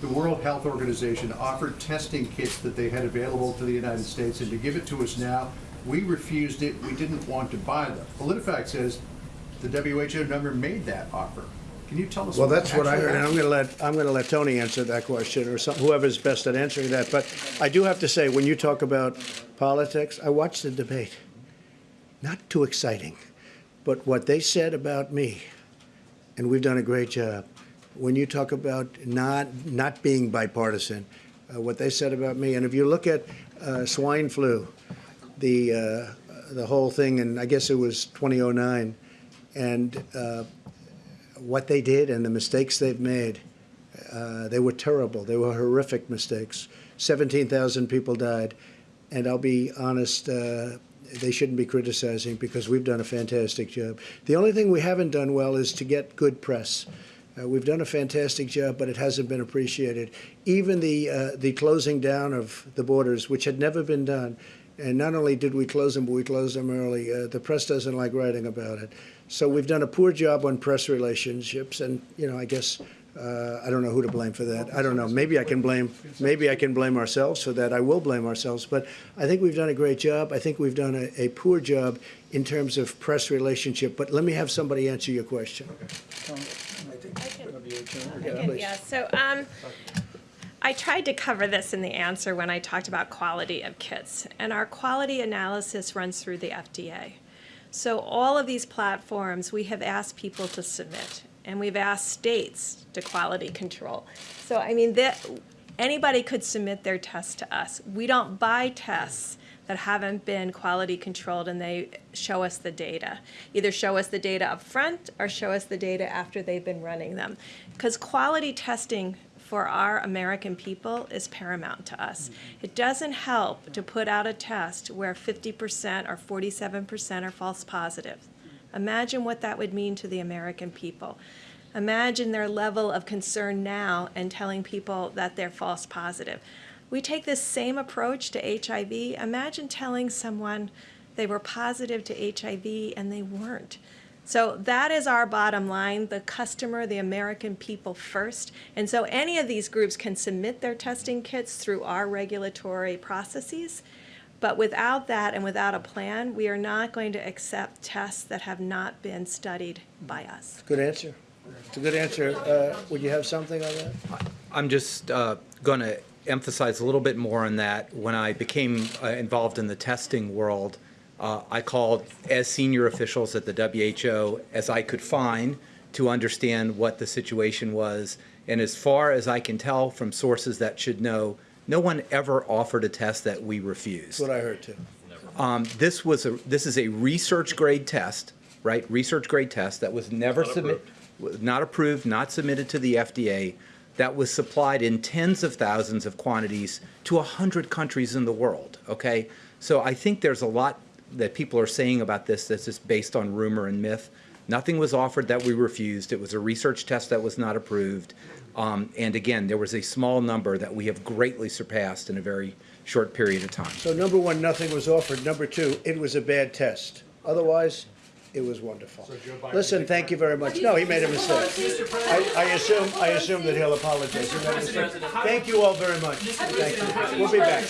the World Health Organization offered testing kits that they had available to the United States, and to give it to us now, we refused it, we didn't want to buy them. PolitiFact says the WHO never made that offer. Can you tell us? Well, that's what I heard, and I'm going to let, I'm going to let Tony answer that question, or some, whoever's best at answering that. But I do have to say, when you talk about politics, I watched the debate. Not too exciting, but what they said about me, and we've done a great job. When you talk about not, not being bipartisan, uh, what they said about me, and if you look at uh, swine flu, the, uh, the whole thing, and I guess it was 2009, and uh, what they did and the mistakes they've made, uh, they were terrible. They were horrific mistakes. 17,000 people died. And I'll be honest, uh, they shouldn't be criticizing because we've done a fantastic job. The only thing we haven't done well is to get good press. Uh, we've done a fantastic job, but it hasn't been appreciated. Even the uh, the closing down of the borders, which had never been done, and not only did we close them, but we closed them early. Uh, the press doesn't like writing about it, so we've done a poor job on press relationships. And you know, I guess uh, I don't know who to blame for that. I don't know. Maybe I can blame. Maybe I can blame ourselves for that. I will blame ourselves. But I think we've done a great job. I think we've done a, a poor job in terms of press relationship. But let me have somebody answer your question. Yeah, so um, I tried to cover this in the answer when I talked about quality of kits, and our quality analysis runs through the FDA. So all of these platforms, we have asked people to submit, and we've asked states to quality control. So I mean, that anybody could submit their test to us. We don't buy tests that haven't been quality controlled and they show us the data. Either show us the data up front or show us the data after they've been running them. Because quality testing for our American people is paramount to us. It doesn't help to put out a test where 50% or 47% are false positives. Imagine what that would mean to the American people. Imagine their level of concern now and telling people that they're false positive. We take this same approach to HIV. Imagine telling someone they were positive to HIV and they weren't. So that is our bottom line, the customer, the American people first. And so any of these groups can submit their testing kits through our regulatory processes. But without that and without a plan, we are not going to accept tests that have not been studied by us. Good answer. It's a good answer. Uh, would you have something on that? I'm just uh, going to emphasize a little bit more on that. When I became uh, involved in the testing world, uh, I called as senior officials at the WHO as I could find to understand what the situation was. And as far as I can tell from sources that should know, no one ever offered a test that we refused. That's what I heard too. Um, this was a this is a research grade test, right? Research grade test that was never submitted, not approved, not submitted to the FDA. That was supplied in tens of thousands of quantities to a hundred countries in the world. Okay, so I think there's a lot that people are saying about this that's just based on rumor and myth. Nothing was offered that we refused. It was a research test that was not approved. Um, and again, there was a small number that we have greatly surpassed in a very short period of time. So number one, nothing was offered. Number two, it was a bad test. Otherwise, it was wonderful. Listen, thank you very much. No, he made a mistake. I, I assume, I assume that he'll apologize. He made a mistake. Thank you all very much. Thank you. We'll be back.